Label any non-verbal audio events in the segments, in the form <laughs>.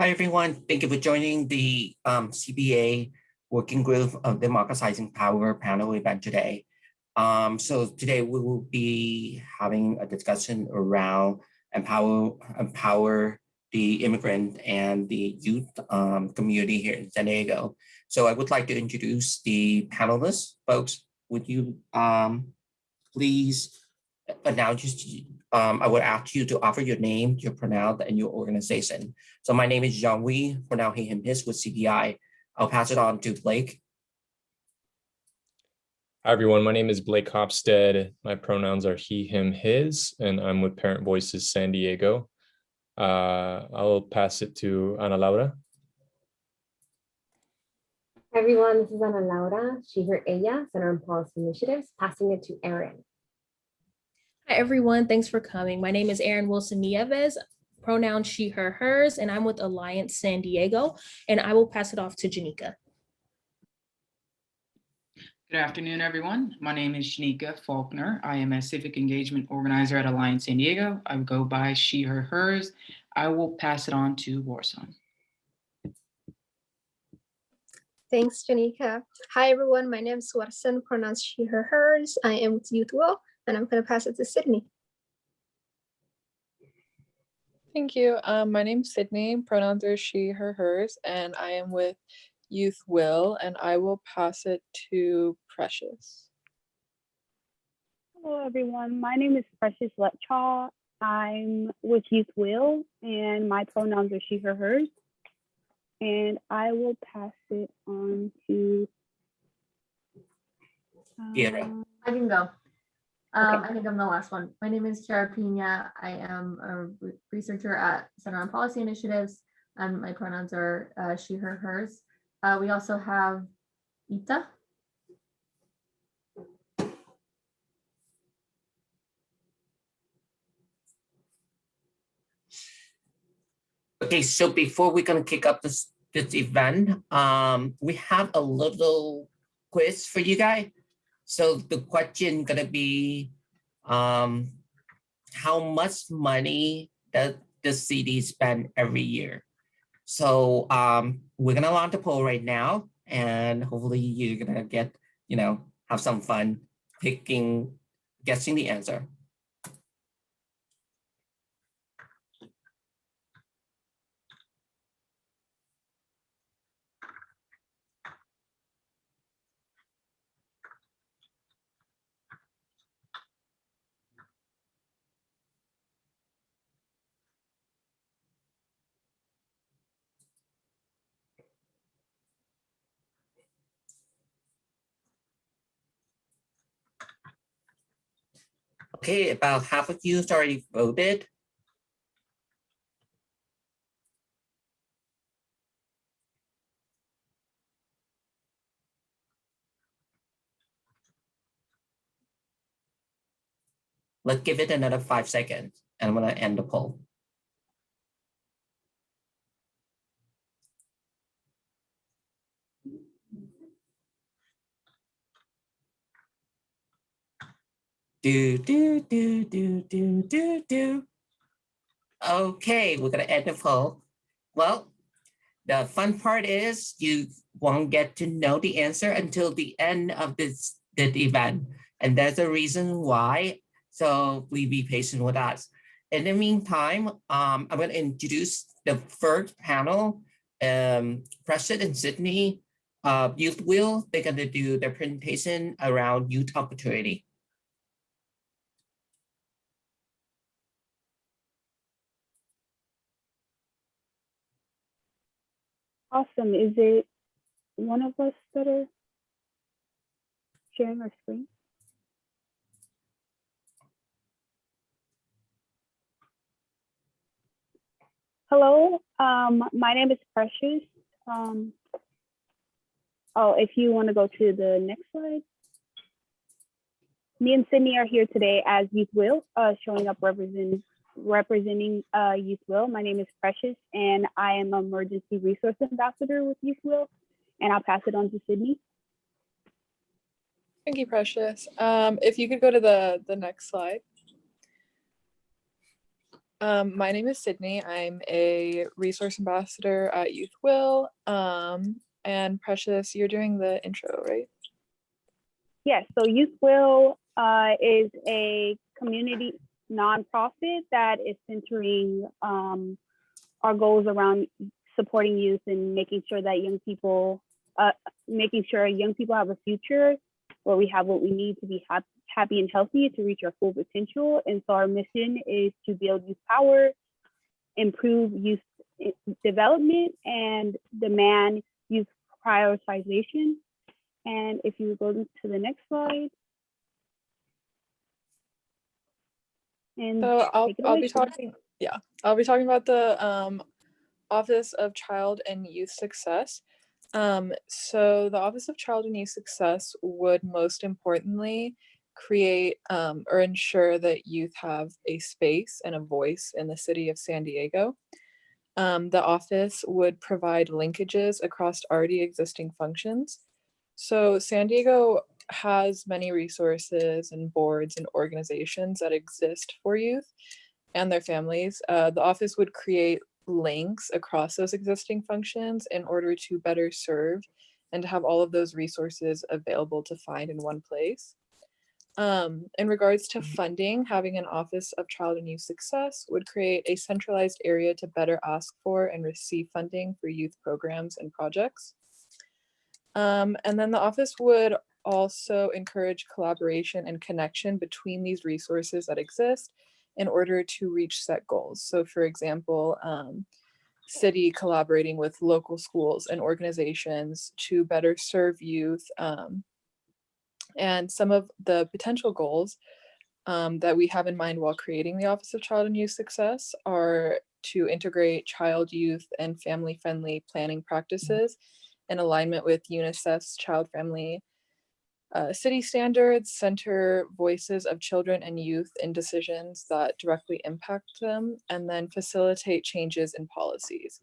Hi, everyone. Thank you for joining the um, CBA Working Group of Democratizing Power panel event today. Um, so today we will be having a discussion around empower, empower the immigrant and the youth um, community here in San Diego. So I would like to introduce the panelists. Folks, would you um, please announce um, I would ask you to offer your name, your pronoun, and your organization. So my name is Jean Wei, pronoun he, him, his with CPI. I'll pass it on to Blake. Hi, everyone. My name is Blake Hopstead. My pronouns are he, him, his, and I'm with Parent Voices San Diego. Uh, I'll pass it to Ana Laura. Hi, everyone. This is Ana Laura, she, her, ella, Center on Policy Initiatives, passing it to Erin. Hi, everyone. Thanks for coming. My name is Erin Wilson Nieves, pronoun she, her, hers, and I'm with Alliance San Diego, and I will pass it off to Shanika. Good afternoon, everyone. My name is Shanika Faulkner. I am a civic engagement organizer at Alliance San Diego. I go by she, her, hers. I will pass it on to Warsan. Thanks, Shanika. Hi, everyone. My name is Warsan, pronounced she, her, hers. I am with Youth Will, and I'm going to pass it to Sydney. Thank you. Um, my name's Sydney, pronouns are she, her, hers, and I am with Youth Will, and I will pass it to Precious. Hello, everyone. My name is Precious Letchaw. I'm with Youth Will, and my pronouns are she, her, hers. And I will pass it on to. Chiara. um, I can go. Um, Okay. I think I'm the last one. My name is Chiara Pina. I am a re- researcher at Center on Policy Initiatives, and my pronouns are uh, she, her, hers. Uh, we also have Ita. Okay, so before we're gonna kick up this this event, um, we have a little quiz for you guys. So the question gonna be, um, how much money does the city spend every year? So um, we're gonna launch a poll right now, and hopefully you're gonna get, you know, have some fun picking, guessing the answer. Okay, about half of you has already voted. Let's give it another five seconds and I'm gonna end the poll. Do, do, do, do, do, do, do. Okay, we're gonna end the poll. Well, the fun part is you won't get to know the answer until the end of this, this event. And there's a reason why. So please be patient with us. In the meantime, um, I'm going to introduce the first panel. Um, Precious and Sydney, uh, Youth Will, they're going to do their presentation around youth opportunity. Awesome. Is it one of us that are sharing our screen? Hello, um, my name is Precious. Um, oh, if you want to go to the next slide. Me and Sydney are here today as Youth Will, uh, showing up representing representing uh, Youth Will. My name is Precious, and I am emergency resource ambassador with Youth Will. And I'll pass it on to Sydney. Thank you, Precious. Um, if you could go to the, the next slide. Um, my name is Sydney. I'm a resource ambassador at Youth Will. Um, and Precious, you're doing the intro, right? Yes, so Youth Will uh, is a community nonprofit that is centering um, our goals around supporting youth and making sure that young people, uh, making sure young people have a future where we have what we need to be hap- happy and healthy to reach our full potential. And so our mission is to build youth power, improve youth development, and demand youth prioritization. And if you go to the next slide. And So I'll, I'll be talking, yeah, I'll be talking about the um, Office of Child and Youth Success. Um, so the Office of Child and Youth Success would most importantly create um, or ensure that youth have a space and a voice in the city of San Diego. Um, the office would provide linkages across already existing functions. So San Diego has many resources and boards and organizations that exist for youth and their families. Uh, the office would create links across those existing functions in order to better serve and to have all of those resources available to find in one place. Um, in regards to funding, having an Office of Child and Youth Success would create a centralized area to better ask for and receive funding for youth programs and projects. Um, and then the office would also encourage collaboration and connection between these resources that exist in order to reach set goals. So for example, um, city collaborating with local schools and organizations to better serve youth. Um, and some of the potential goals um, that we have in mind while creating the Office of Child and Youth Success are to integrate child, youth, and family-friendly planning practices in alignment with UNICEF's Child Family uh, City standards, center voices of children and youth in decisions that directly impact them, and then facilitate changes in policies.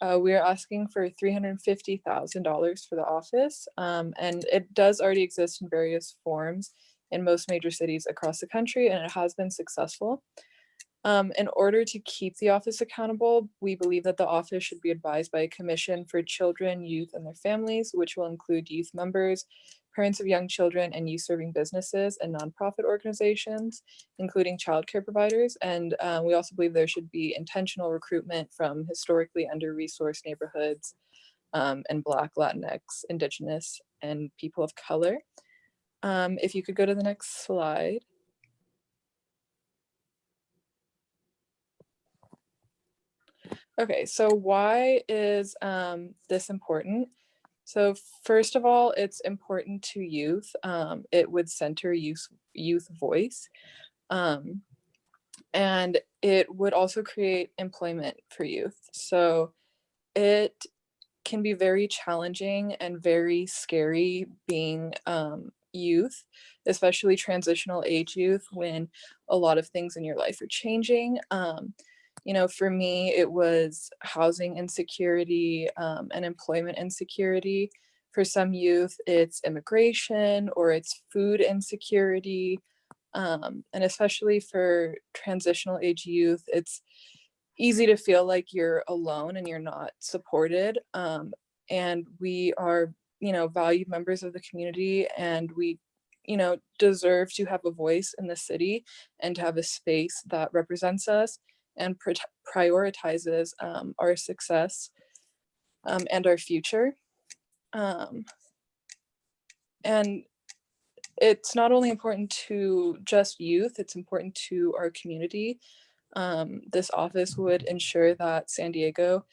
Uh, we are asking for $350,000 for the office, um, and it does already exist in various forms in most major cities across the country, and it has been successful. Um, in order to keep the office accountable, we believe that the office should be advised by a commission for children, youth, and their families, which will include youth members, parents of young children, and youth serving businesses and nonprofit organizations, including childcare providers. And uh, we also believe there should be intentional recruitment from historically under-resourced neighborhoods um, and Black, Latinx, Indigenous, and people of color. Um, if you could go to the next slide. Okay, so why is um, this important? So first of all, it's important to youth. Um, it would center youth, youth voice. Um, and it would also create employment for youth. So it can be very challenging and very scary being um, youth, especially transitional age youth when a lot of things in your life are changing. Um, you know, for me, it was housing insecurity um, and employment insecurity. For some youth, it's immigration or it's food insecurity. Um, and especially for transitional age youth, it's easy to feel like you're alone and you're not supported. Um, and we are, you know, valued members of the community and we, you know, deserve to have a voice in the city and to have a space that represents us and prioritizes um, our success um, and our future. Um, and it's not only important to just youth, it's important to our community. Um, this office would ensure that San Diego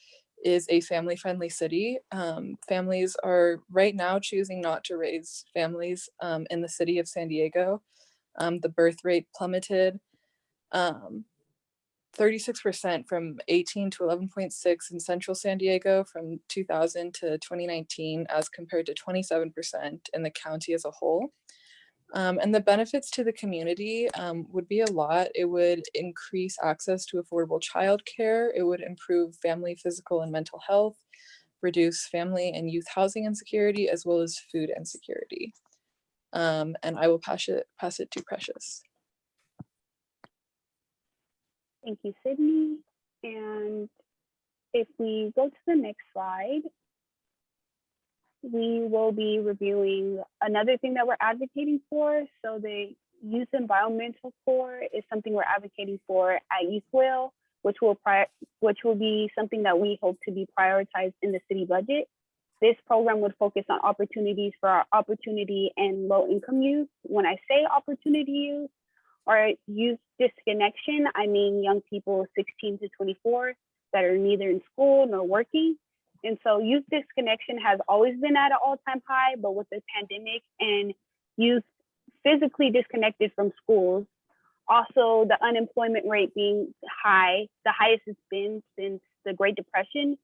is a family-friendly city. Um, families are right now choosing not to raise families um, in the city of San Diego. the birth rate plummeted. Um, 36% from 18 to 11.6 in central San Diego from 2000 to 2019 as compared to 27% in the county as a whole. Um, and the benefits to the community um, would be a lot. It would increase access to affordable childcare. It would improve family physical and mental health, reduce family and youth housing insecurity, as well as food insecurity. Um, and I will pass it, pass it to Precious. Thank you, Sydney. And if we go to the next slide, we will be reviewing another thing that we're advocating for. So the youth environmental corps is something we're advocating for at Youth Will, which will which will be something that we hope to be prioritized in the city budget. This program would focus on opportunities for our opportunity and low income youth. When I say opportunity youth or youth disconnection, I mean young people 16 to 24 that are neither in school nor working. And so youth disconnection has always been at an all-time high, but with the pandemic and youth physically disconnected from schools, also the unemployment rate being high, the highest it's been since the Great Depression,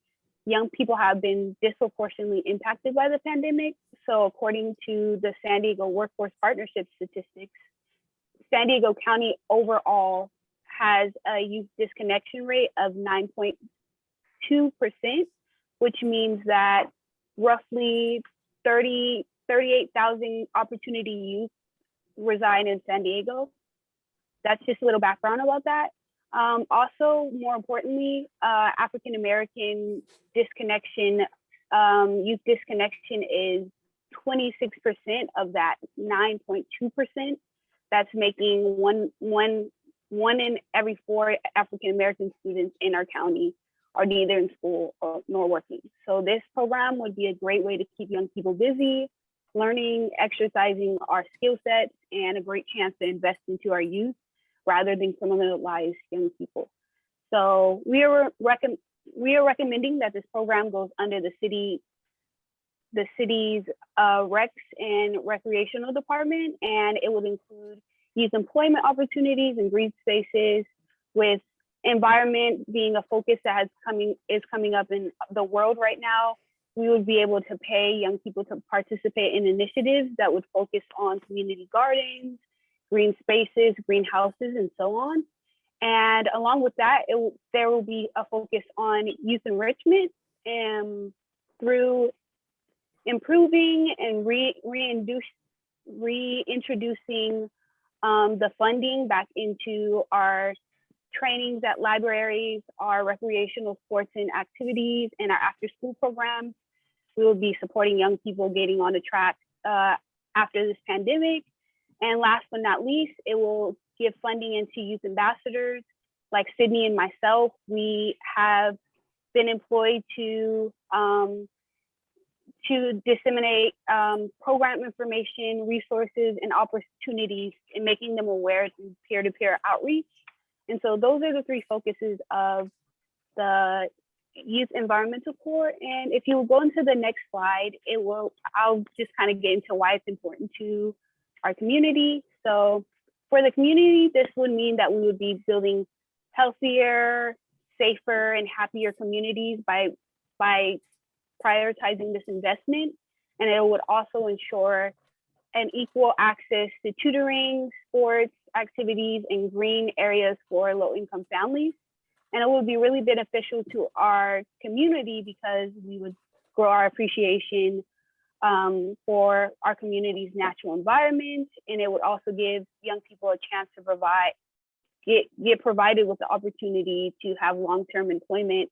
young people have been disproportionately impacted by the pandemic. So according to the San Diego Workforce Partnership statistics, San Diego County overall has a youth disconnection rate of 9.2%, which means that roughly 30, 38,000 opportunity youth reside in San Diego. That's just a little background about that. Um, also, more importantly, uh, African American disconnection, um, youth disconnection is 26% of that 9.2%. That's making one, one, one in every four African American students in our county are neither in school or, nor working. So this program would be a great way to keep young people busy, learning, exercising our skill sets, and a great chance to invest into our youth rather than criminalize young people. So we are we are recommending that this program goes under the city, the city's uh, recs and recreational department, and it would include youth employment opportunities and green spaces, with environment being a focus that has coming is coming up in the world right now. We would be able to pay young people to participate in initiatives that would focus on community gardens, green spaces, greenhouses, and so on. And along with that, it, there will be a focus on youth enrichment and through improving and re, reintroducing um, the funding back into our trainings at libraries, our recreational sports and activities, and our after school programs. We will be supporting young people getting on the track uh, after this pandemic and last but not least, it will give funding into youth ambassadors like Sydney and myself. We have been employed to um, to disseminate um, program information, resources, and opportunities and making them aware through peer-to-peer outreach. And so those are the three focuses of the Youth Environmental Corps. And if you go into the next slide, it will, I'll just kind of get into why it's important to our community. So for the community, this would mean that we would be building healthier, safer, and happier communities by, by prioritizing this investment. And it would also ensure an equal access to tutoring, sports, activities, and green areas for low-income families. And it would be really beneficial to our community because we would grow our appreciation um, for our community's natural environment. And it would also give young people a chance to provide, get, get provided with the opportunity to have long-term employment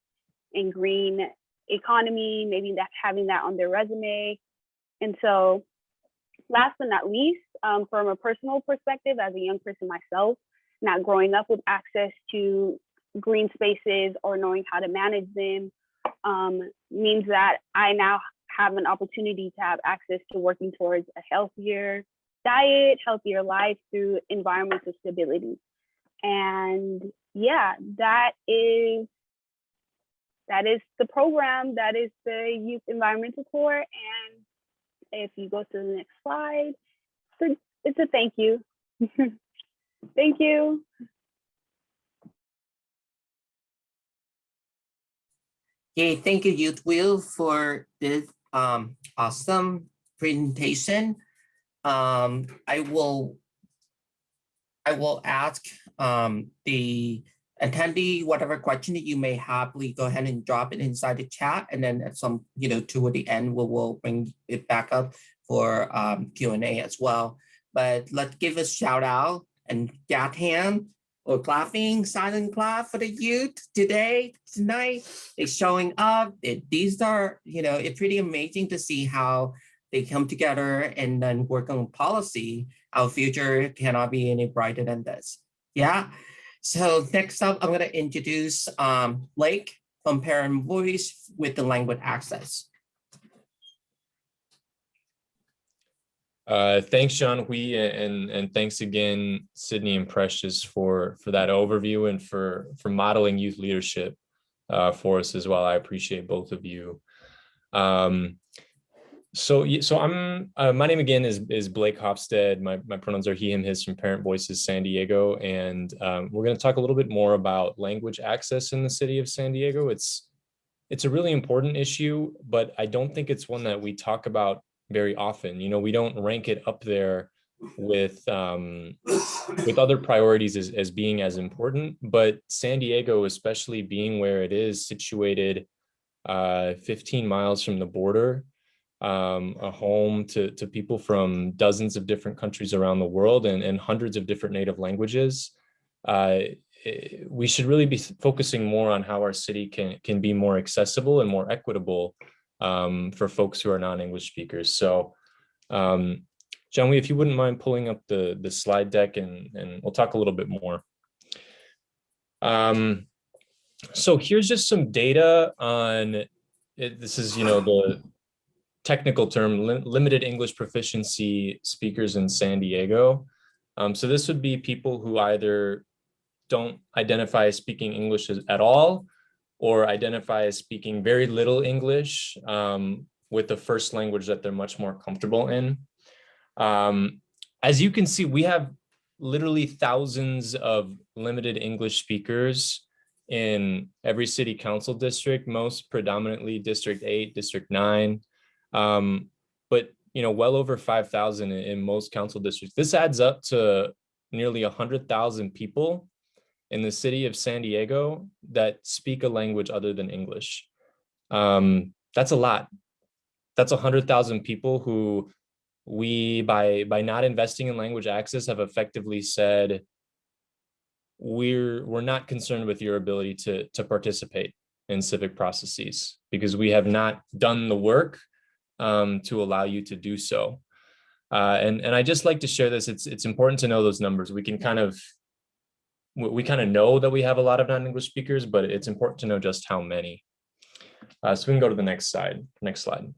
in green economy, maybe that having that on their resume. And so last but not least, um, from a personal perspective, as a young person myself, not growing up with access to green spaces or knowing how to manage them um, means that I now have an opportunity to have access to working towards a healthier diet, healthier life through environmental stability. And yeah, that is that is the program, that is the Youth Environmental Corps. And if you go to the next slide, it's a, it's a thank you. <laughs> thank you. Okay, thank you, Youth Will, for this um, awesome presentation. Um, I will I will ask um, the attendee whatever question that you may have, please go ahead and drop it inside the chat. And then at some, you know, toward the end, we will bring it back up for um, Q&A as well. But let's give a shout out and Gathan or clapping, silent clap for the youth today, tonight. They're showing up. It, these are, you know, it's pretty amazing to see how they come together and then work on policy. Our future cannot be any brighter than this. Yeah. So next up, I'm going to introduce um, Blake from Parent Voice with the language access. Uh, thanks, John Hui, and and thanks again, Sydney and Precious for for that overview and for for modeling youth leadership uh, for us as well. I appreciate both of you. Um, so so I'm uh, my name again is is Blake Hofstad. My my pronouns are he him his from Parent Voices San Diego, and um, we're going to talk a little bit more about language access in the city of San Diego. It's it's a really important issue, but I don't think it's one that we talk about very often. You know, we don't rank it up there with um, with other priorities as, as being as important. But San Diego, especially being where it is situated, uh, 15 miles from the border, um, a home to to people from dozens of different countries around the world and, and hundreds of different native languages. Uh, eh, we should really be focusing more on how our city can can be more accessible and more equitable um, for folks who are non-English speakers. So, um, John, if you wouldn't mind pulling up the, the slide deck and, and we'll talk a little bit more. Um, so here's just some data on, it, this is, you know, the technical term, lim- limited English proficiency speakers in San Diego. Um, so this would be people who either don't identify as speaking English at all, or identify as speaking very little English um, with the first language that they're much more comfortable in. Um, as you can see, we have literally thousands of limited English speakers in every city council district, most predominantly District 8, District 9, um, but you know, well over 5,000 in, most council districts. This adds up to nearly 100,000 people in the city of San Diego that speak a language other than English. Um, that's a lot. That's a hundred thousand people who we, by by not investing in language access, have effectively said we're we're not concerned with your ability to to participate in civic processes because we have not done the work um, to allow you to do so. Uh, and and I just like to share this. It's it's important to know those numbers. We can kind of we, kind of know that we have a lot of non-English speakers, but it's important to know just how many. Uh, so we can go to the next slide. Next slide.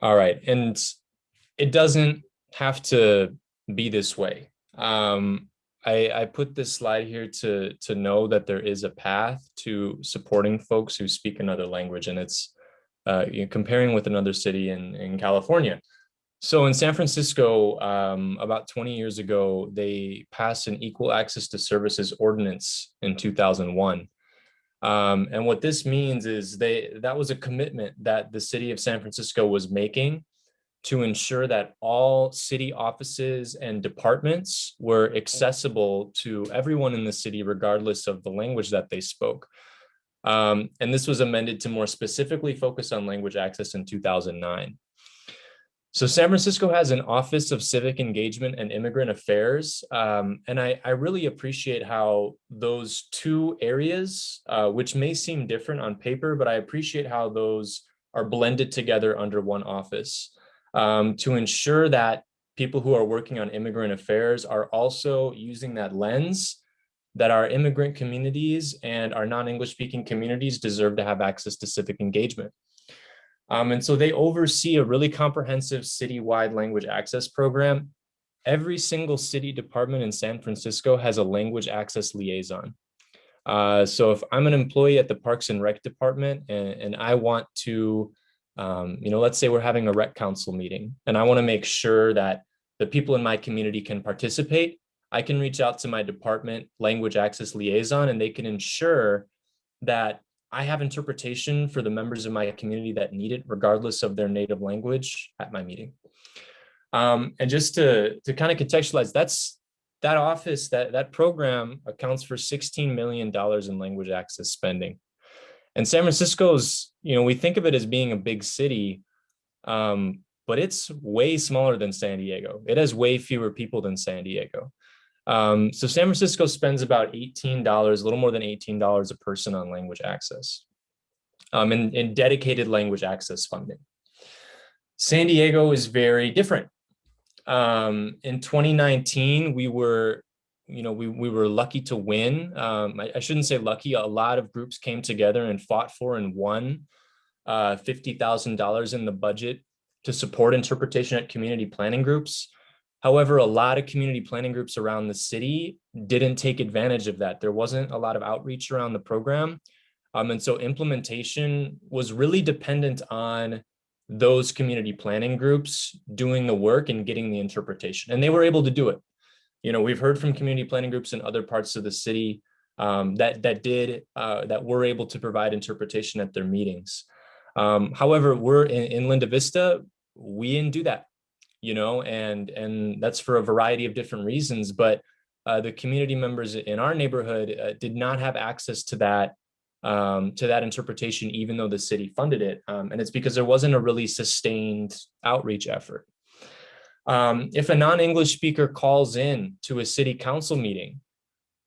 All right, and it doesn't have to be this way. Um, I, I put this slide here to, to know that there is a path to supporting folks who speak another language, and it's uh, you know, comparing with another city in, in California. So in San Francisco, um, about 20 years ago, they passed an equal access to services ordinance in 2001. Um, and what this means is they that was a commitment that the city of San Francisco was making to ensure that all city offices and departments were accessible to everyone in the city, regardless of the language that they spoke. Um, and this was amended to more specifically focus on language access in 2009. So San Francisco has an Office of Civic Engagement and Immigrant Affairs, um, and I, I, really appreciate how those two areas, uh, which may seem different on paper, but I appreciate how those are blended together under one office um, to ensure that people who are working on immigrant affairs are also using that lens that our immigrant communities and our non-English speaking communities deserve to have access to civic engagement. Um, and so they oversee a really comprehensive citywide language access program. Every single city department in San Francisco has a language access liaison. Uh, so if I'm an employee at the Parks and Rec department and, and I want to, um, you know, let's say we're having a rec council meeting and I want to make sure that the people in my community can participate, I can reach out to my department language access liaison and they can ensure that I have interpretation for the members of my community that need it, regardless of their native language at my meeting. Um, and just to, to kind of contextualize, that's that office, that, that program accounts for $16 million in language access spending. And San Francisco's, you know, we think of it as being a big city, um, but it's way smaller than San Diego. It has way fewer people than San Diego. Um, so San Francisco spends about $18, a little more than $18 a person on language access um, and, and dedicated language access funding. San Diego is very different. Um, in 2019, we were, you know, we, we were lucky to win. Um, I, I shouldn't say lucky, a lot of groups came together and fought for and won uh, $50,000 in the budget to support interpretation at community planning groups. However, a lot of community planning groups around the city didn't take advantage of that. There wasn't a lot of outreach around the program. Um, and so implementation was really dependent on those community planning groups doing the work and getting the interpretation. And they were able to do it. You know, we've heard from community planning groups in other parts of the city um, that, that did, uh, that were able to provide interpretation at their meetings. Um, however, we're in, in Linda Vista, we didn't do that you know, and and that's for a variety of different reasons. But uh, the community members in our neighborhood uh, did not have access to that um, to that interpretation, even though the city funded it. Um, and it's because there wasn't a really sustained outreach effort. Um, if a non-English speaker calls in to a city council meeting,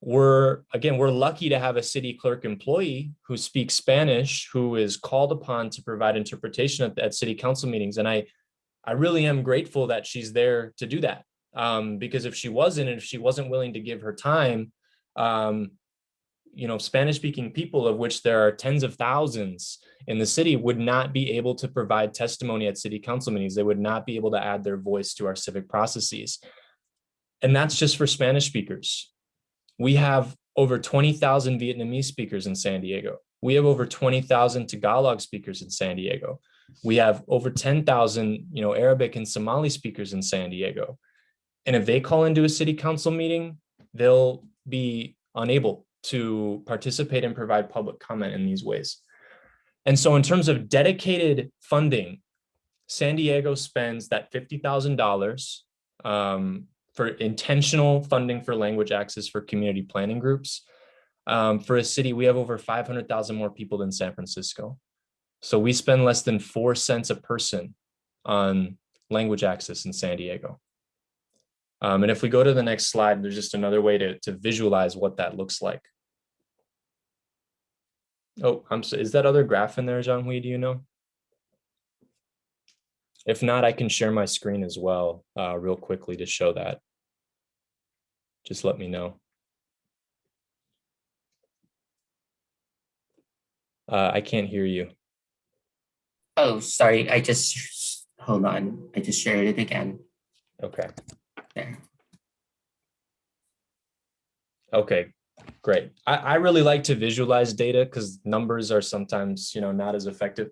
we're again, we're lucky to have a city clerk employee who speaks Spanish, who is called upon to provide interpretation at, at city council meetings. And I I really am grateful that she's there to do that. Um, because if she wasn't, and if she wasn't willing to give her time, um, you know, Spanish speaking people of which there are tens of thousands in the city would not be able to provide testimony at city council meetings. They would not be able to add their voice to our civic processes. And that's just for Spanish speakers. We have over 20,000 Vietnamese speakers in San Diego. We have over 20,000 Tagalog speakers in San Diego. We have over 10,000, you know, Arabic and Somali speakers in San Diego. And if they call into a city council meeting, they'll be unable to participate and provide public comment in these ways. And so in terms of dedicated funding, San Diego spends that $50,000 um, for intentional funding for language access for community planning groups. Um, for a city, we have over 500,000 more people than San Francisco. So we spend less than four cents a person on language access in San Diego. Um, and if we go to the next slide, there's just another way to, to visualize what that looks like. Oh, I'm so, is that other graph in there, Hui? do you know? If not, I can share my screen as well, uh, real quickly to show that. Just let me know. Uh, I can't hear you. Oh, sorry, I just, hold on, I just shared it again. Okay. There. Okay, great. I, I really like to visualize data because numbers are sometimes, you know, not as effective.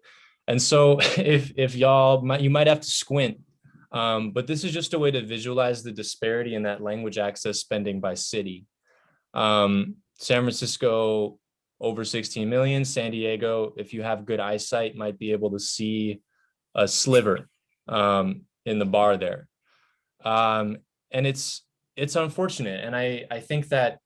And so <laughs> if, if y'all might, you might have to squint, um, but this is just a way to visualize the disparity in that language access spending by city. Um, San Francisco over 16 million. San Diego, if you have good eyesight, might be able to see a sliver um, in the bar there. Um, and it's it's unfortunate. And I, I think that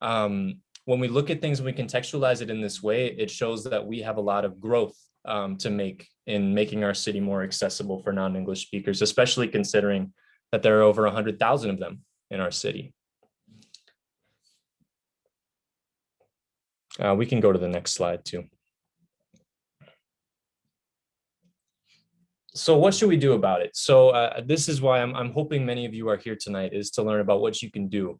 um, when we look at things and we contextualize it in this way, it shows that we have a lot of growth um, to make in making our city more accessible for non-English speakers, especially considering that there are over 100,000 of them in our city. Uh, we can go to the next slide too. So what should we do about it? So uh, this is why I'm, I'm hoping many of you are here tonight is to learn about what you can do.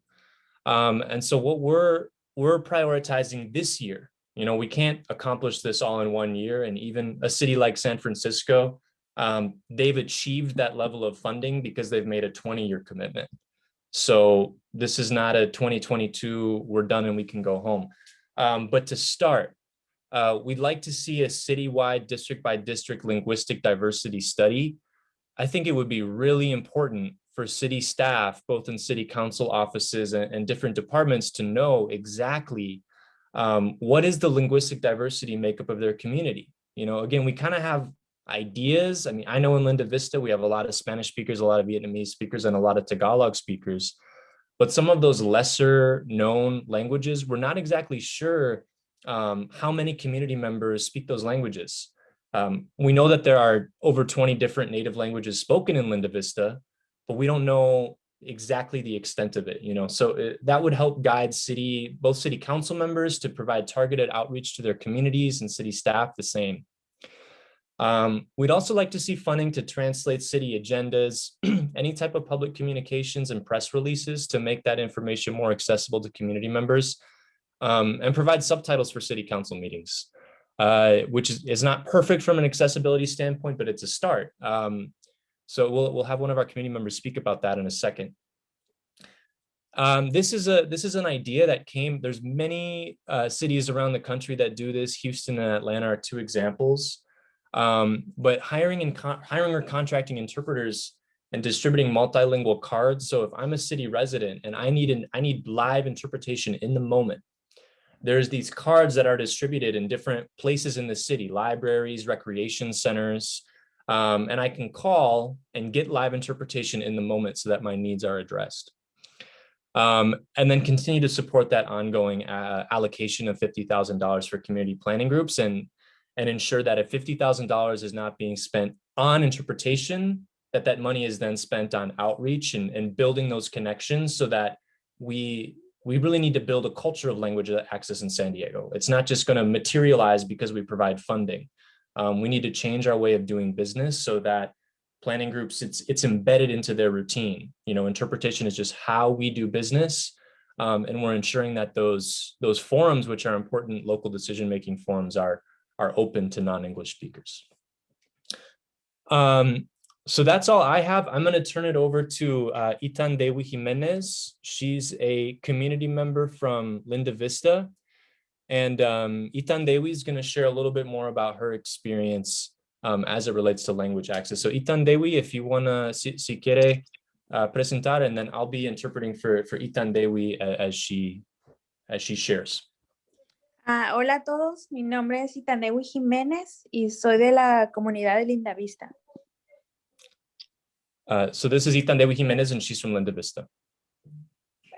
Um, and so what we're we're prioritizing this year, you know, we can't accomplish this all in one year. And even a city like San Francisco, um, they've achieved that level of funding because they've made a 20 year commitment. So this is not a 2022, we're done and we can go home. Um, but to start, uh, we'd like to see a citywide district by district linguistic diversity study. I think it would be really important for city staff, both in city council offices and, and different departments to know exactly um, what is the linguistic diversity makeup of their community. You know, again, we kind of have ideas. I mean, I know in Linda Vista, we have a lot of Spanish speakers, a lot of Vietnamese speakers, and a lot of Tagalog speakers. but some of those lesser known languages, we're not exactly sure um, how many community members speak those languages. Um, we know that there are over 20 different native languages spoken in Linda Vista, but we don't know exactly the extent of it, you know, so it, that would help guide city, both city council members to provide targeted outreach to their communities and city staff the same. Um, we'd also like to see funding to translate city agendas, <clears throat> any type of public communications and press releases to make that information more accessible to community members um, and provide subtitles for city council meetings, uh, which is, is not perfect from an accessibility standpoint, but it's a start. Um, so we'll, we'll have one of our community members speak about that in a second. Um, this is a this is an idea that came. There's many uh, cities around the country that do this. Houston and Atlanta are two examples. Um, but hiring and hiring or contracting interpreters and distributing multilingual cards. So if I'm a city resident and I need an I need live interpretation in the moment, there's these cards that are distributed in different places in the city, libraries, recreation centers, um, and I can call and get live interpretation in the moment so that my needs are addressed. Um, and then continue to support that ongoing uh, allocation of $50,000 for community planning groups and and ensure that if $50,000 is not being spent on interpretation, that that money is then spent on outreach and, and building those connections so that we we really need to build a culture of language access in San Diego. It's not just going to materialize because we provide funding. Um, we need to change our way of doing business so that planning groups, it's, it's embedded into their routine. You know, interpretation is just how we do business. Um, and we're ensuring that those, those forums, which are important local decision-making forums are, are open to non-English speakers. Um, so that's all I have. I'm going to turn it over to uh, Itandehui Jimenez. She's a community member from Linda Vista. And um, Itandehui is going to share a little bit more about her experience um, as it relates to language access. So Itandehui, if you want to, si, si quiere uh, presentar, and then I'll be interpreting for, for Itandehui as she, as she shares. Uh, hola a todos, mi nombre es Itandehui Jiménez y soy de la comunidad de Linda Vista. Uh, so this is Itan Itandehui Jimenez and she's from Linda Vista.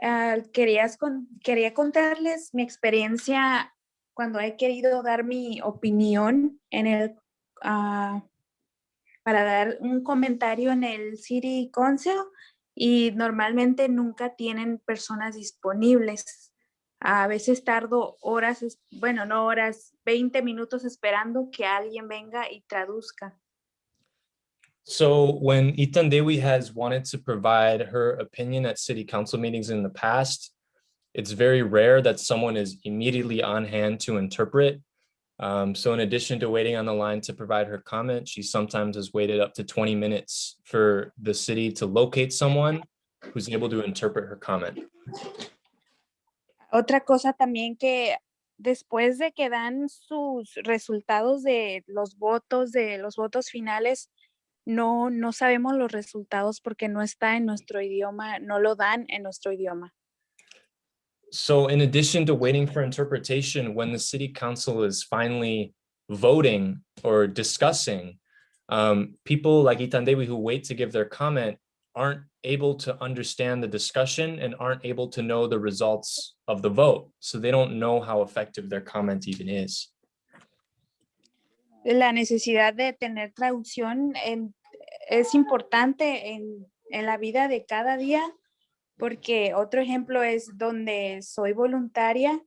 Uh, querías con, quería contarles mi experiencia cuando he querido dar mi opinión en el, uh, para dar un comentario en el City Council y normalmente nunca tienen personas disponibles. A veces tardo horas, bueno, no horas, 20 minutos esperando que alguien venga y traduzca. So when Itandehui has wanted to provide her opinion at city council meetings in the past, it's very rare that someone is immediately on hand to interpret. Um, so in addition to waiting on the line to provide her comment, she sometimes has waited up to 20 minutes for the city to locate someone who's able to interpret her comment. Otra cosa también que después de que dan sus resultados de los votos, de los votos finales, no, no sabemos los resultados porque no está en nuestro idioma, no lo dan en nuestro idioma. So in addition to waiting for interpretation, when the city council is finally voting or discussing, um, people like Itandehui who wait to give their comment aren't able to understand the discussion and aren't able to know the results of the vote. So they don't know how effective their comment even is. la necesidad de tener traducción en, es importante en, en, la vida de cada día, porque otro ejemplo es donde soy voluntaria,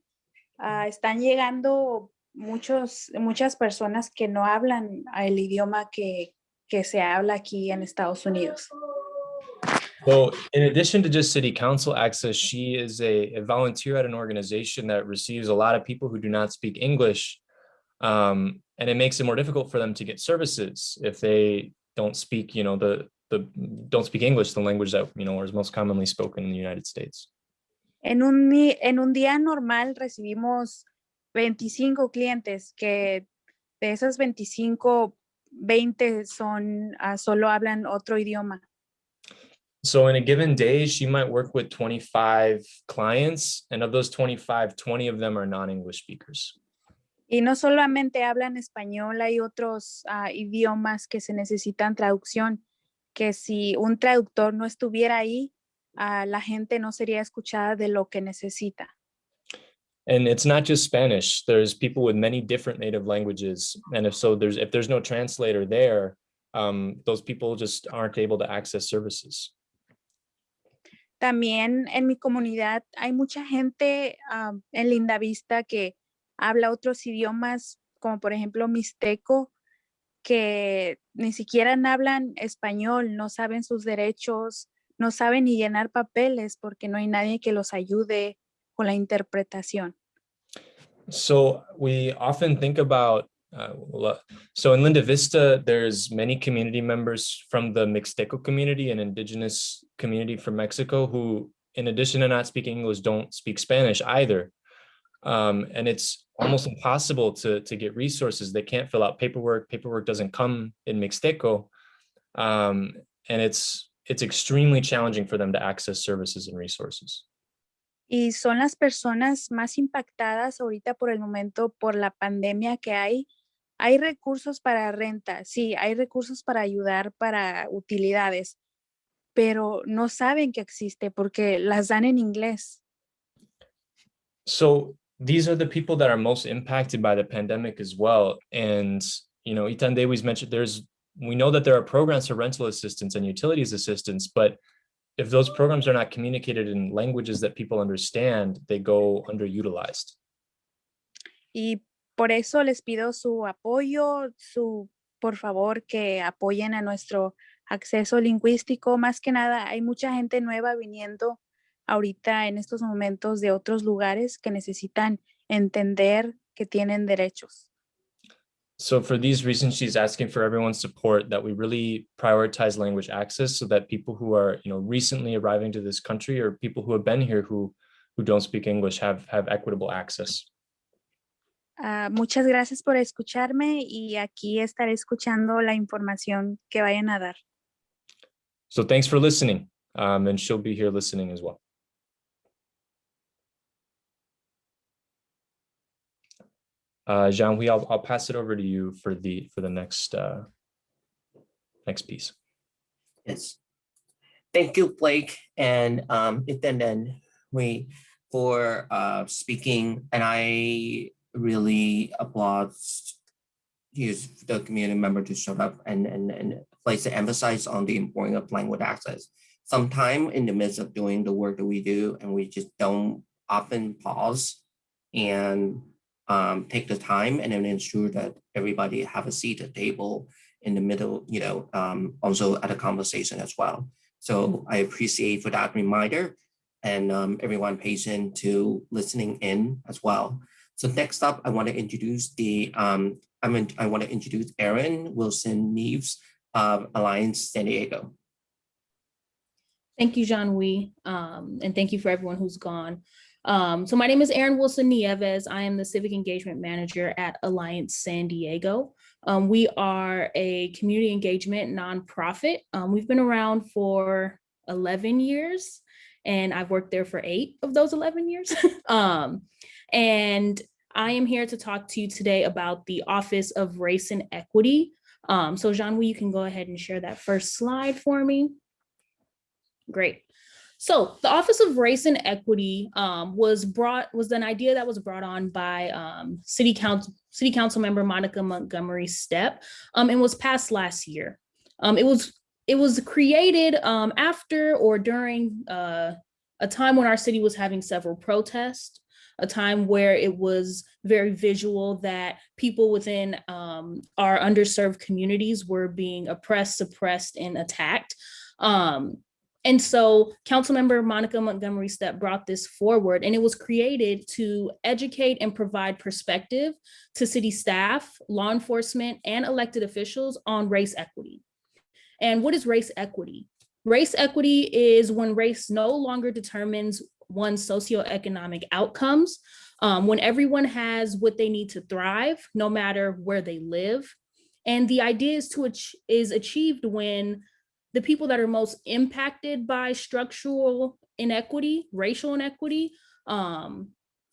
uh, están llegando muchos, muchas personas que no hablan el idioma que, que se habla aquí en Estados Unidos. So in addition to just city council access, she is a, volunteer at an organization that receives a lot of people who do not speak English um, and it makes it more difficult for them to get services if they don't speak, you know, the the don't speak English, the language that you know is most commonly spoken in the United States. En un en un día normal recibimos 25 clientes que de esas 25 20 son uh, solo hablan otro idioma. So in a given day, she might work with 25 clients, and of those 25, 20 of them are non-English speakers. Y no solamente hablan español, hay otros uh, idiomas que se necesitan traducción, que si un traductor no estuviera ahí, ah, la gente no sería escuchada de lo que necesita. And it's not just Spanish. There's people with many different native languages. And if so, there's if there's no translator there, um, those people just aren't able to access services. También en mi comunidad hay mucha gente ah, en Lindavista que habla otros idiomas, como por ejemplo mixteco, que ni siquiera hablan español, no saben sus derechos, no saben ni llenar papeles porque no hay nadie que los ayude con la interpretación. So we often think about, uh, so in Linda Vista, there's many community members from the Mixteco community and indigenous community from Mexico who, in addition to not speaking English, don't speak Spanish either. Um, and it's almost impossible to, to get resources. They can't fill out paperwork. Paperwork doesn't come in Mixteco. Um, and it's, it's extremely challenging for them to access services and resources. Y son las personas más impactadas ahorita por el momento por la pandemia que hay. Hay recursos para renta, sí, hay recursos para ayudar para utilidades, pero no saben que existe porque las dan en inglés. So these are the people that are most impacted by the pandemic as well. And, you know, Itandehui's mentioned there's, we know that there are programs for rental assistance and utilities assistance, but if those programs are not communicated in languages that people understand, they go underutilized. Y por eso les pido su apoyo, su, por favor, que apoyen a nuestro acceso lingüístico. Más que nada, hay mucha gente nueva viniendo ahorita en estos momentos de otros lugares que necesitan entender que tienen derechos. So for these reasons, she's asking for everyone's support that we really prioritize language access so that people who are, you know, recently arriving to this country or people who have been here who who don't speak English have have equitable access. Ah, muchas gracias por escucharme y aquí estaré escuchando la información que vayan a dar. So thanks for listening. Um, and she'll be here listening as well. Uh, Jean-Louis, I'll, I'll pass it over to you for the, for the next, uh, next piece. Yes. Thank you, Blake and um, Ethan and we for uh, speaking. And I really applaud you, the community member to show up and, and, and place the emphasis on the importance of language access. Sometime in the midst of doing the work that we do and we just don't often pause and um, take the time and then ensure that everybody have a seat at the table in the middle, you know, um, also at a conversation as well. So I appreciate for that reminder and um, everyone patient to listening in as well. So next up, I want to introduce the, um, I mean, I want to introduce Erin Wilson Nieves of Alliance San Diego. Thank you, Jean Wee, um, and thank you for everyone who's gone. Um, so my name is Erin Wilson Nieves. I am the Civic Engagement Manager at Alliance San Diego. Um, we are a community engagement nonprofit. Um, we've been around for 11 years and I've worked there for eight of those 11 years. <laughs> um, and I am here to talk to you today about the Office of Race and Equity. Um, so Jean-Louis, you can go ahead and share that first slide for me. Great. So the Office of Race and Equity um, was brought was an idea that was brought on by um, City Council City Council member Monica Montgomery Steppe um, and was passed last year. Um, it was it was created um, after or during uh, a time when our city was having several protests, a time where it was very visual that people within um, our underserved communities were being oppressed, suppressed, and attacked. Um, and so Councilmember Monica Montgomery Steppe brought this forward and it was created to educate and provide perspective to city staff, law enforcement, and elected officials on race equity. And what is race equity? Race equity is when race no longer determines one's socioeconomic outcomes, um, when everyone has what they need to thrive, no matter where they live. And the idea is to ach is achieved when the people that are most impacted by structural inequity, racial inequity, um,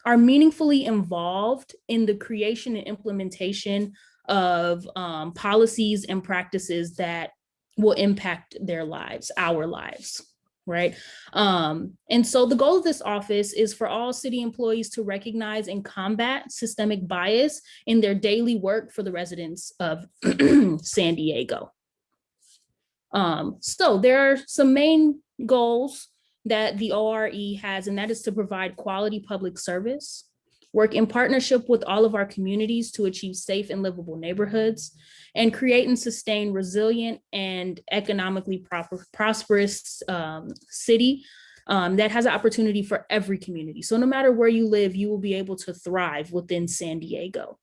are meaningfully involved in the creation and implementation of um, policies and practices that will impact their lives, our lives. right? Um, and so the goal of this office is for all city employees to recognize and combat systemic bias in their daily work for the residents of <clears throat> San Diego. Um, so there are some main goals that the ORE has, and that is to provide quality public service, work in partnership with all of our communities to achieve safe and livable neighborhoods, and create and sustain resilient and economically proper, prosperous um, city um, that has an opportunity for every community. So no matter where you live, you will be able to thrive within San Diego.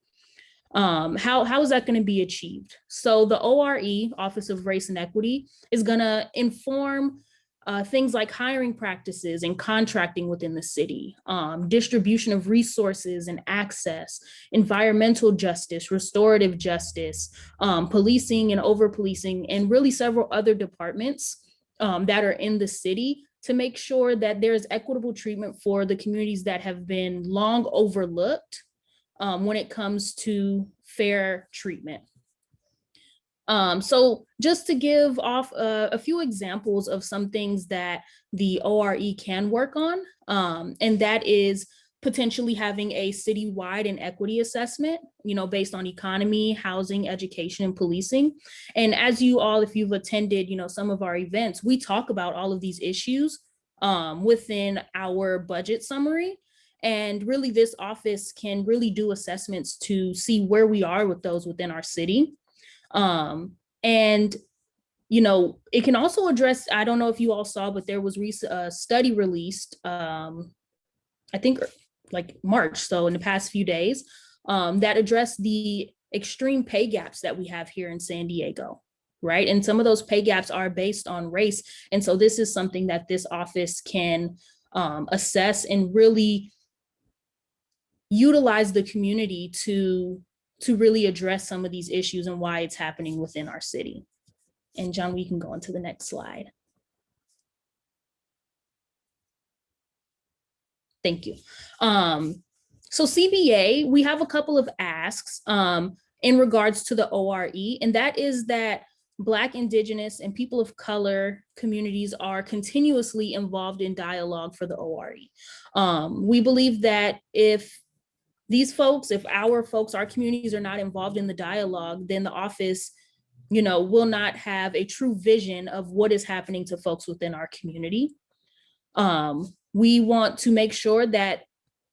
Um, how, how is that going to be achieved? So the ORE, Office of Race and Equity, is going to inform uh, things like hiring practices and contracting within the city, um, distribution of resources and access, environmental justice, restorative justice, um, policing and over policing, and really several other departments um, that are in the city to make sure that there's equitable treatment for the communities that have been long overlooked um, when it comes to fair treatment. Um, so just to give off a, a, few examples of some things that the ORE can work on, um, and that is potentially having a citywide inequity assessment, you know, based on economy, housing, education, and policing. And as you all, if you've attended, you know, some of our events, we talk about all of these issues um, within our budget summary. And really this office can really do assessments to see where we are with those within our city. Um, and, you know, it can also address, I don't know if you all saw, but there was a study released, um, I think like March, so in the past few days, um, that addressed the extreme pay gaps that we have here in San Diego, right? And some of those pay gaps are based on race. And so this is something that this office can um, assess and really utilize the community to to really address some of these issues and why it's happening within our city. And John, we can go on to the next slide. Thank you. Um, so CBA, we have a couple of asks um, in regards to the ORE, and that is that Black, Indigenous, and people of color communities are continuously involved in dialogue for the ORE. Um, we believe that if these folks, if our folks, our communities are not involved in the dialogue, then the office, you know, will not have a true vision of what is happening to folks within our community. Um, we want to make sure that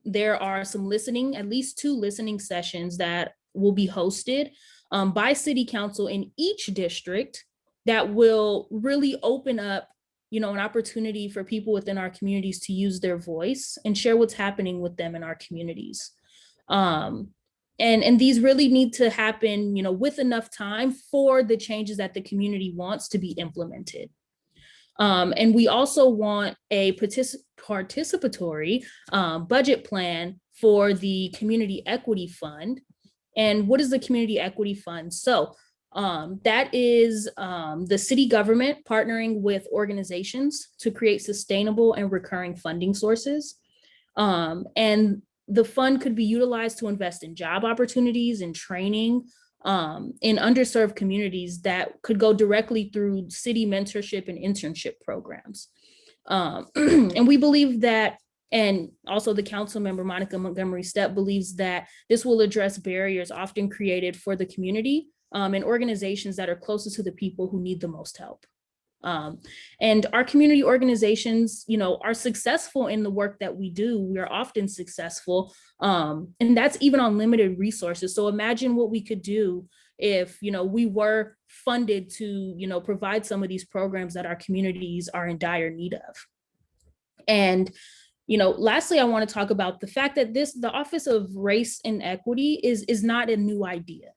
there are some listening, at least two listening sessions that will be hosted um, by city council in each district that will really open up you know, an opportunity for people within our communities to use their voice and share what's happening with them in our communities. Um, and, and these really need to happen, you know, with enough time for the changes that the community wants to be implemented. Um, and we also want a particip participatory um, budget plan for the Community Equity Fund. And what is the Community Equity Fund? So um, that is um, the city government partnering with organizations to create sustainable and recurring funding sources. Um, and the fund could be utilized to invest in job opportunities and training um, in underserved communities that could go directly through city mentorship and internship programs. Um, <clears throat> and we believe that, and also the council member Monica Montgomery Steppe believes that this will address barriers often created for the community um, and organizations that are closest to the people who need the most help. Um, and our community organizations, you know, are successful in the work that we do. We are often successful, um, and that's even on limited resources. So imagine what we could do if, you know, we were funded to, you know, provide some of these programs that our communities are in dire need of. And you know, lastly, I want to talk about the fact that this, the Office of Race and Equity is, is not a new idea.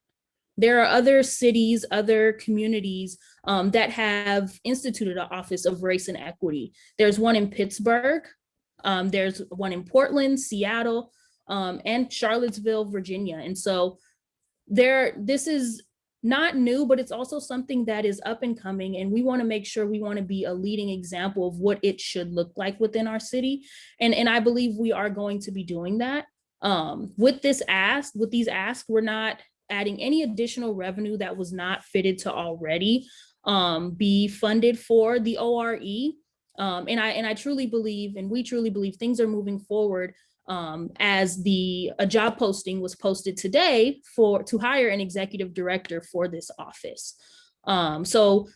There are other cities, other communities um, that have instituted an Office of Race and Equity. There's one in Pittsburgh, um, there's one in Portland, Seattle, um, and Charlottesville, Virginia. And so there, this is not new, but it's also something that is up and coming. And we wanna make sure we wanna be a leading example of what it should look like within our city. And, and I believe we are going to be doing that. Um, with this ask, with these asks, we're not adding any additional revenue that was not fitted to already um, be funded for the ORE. Um, and I and I truly believe, and we truly believe, things are moving forward. Um, as the a job posting was posted today for to hire an executive director for this office. Um, so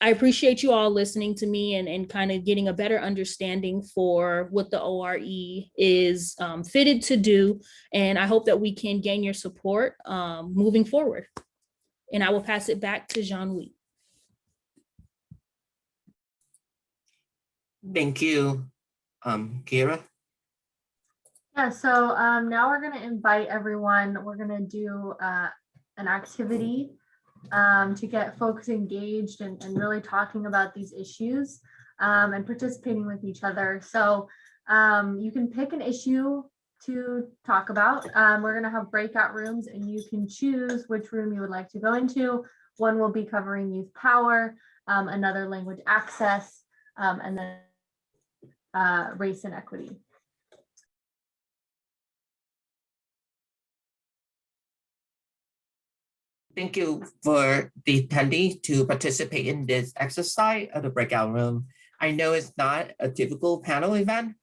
I appreciate you all listening to me and, and kind of getting a better understanding for what the ORE is um, fitted to do. And I hope that we can gain your support um, moving forward. And I will pass it back to Jean-Louis. Thank you, um, Kira. Yeah, so um, now we're gonna invite everyone, we're gonna do uh, an activity um, to get folks engaged and, and really talking about these issues um, and participating with each other. So um, you can pick an issue to talk about. Um, we're gonna have breakout rooms and you can choose which room you would like to go into. One will be covering youth power, um, another language access, um, and then uh, race and equity. Thank you for the attendee to participate in this exercise of the breakout room. I know it's not a typical panel event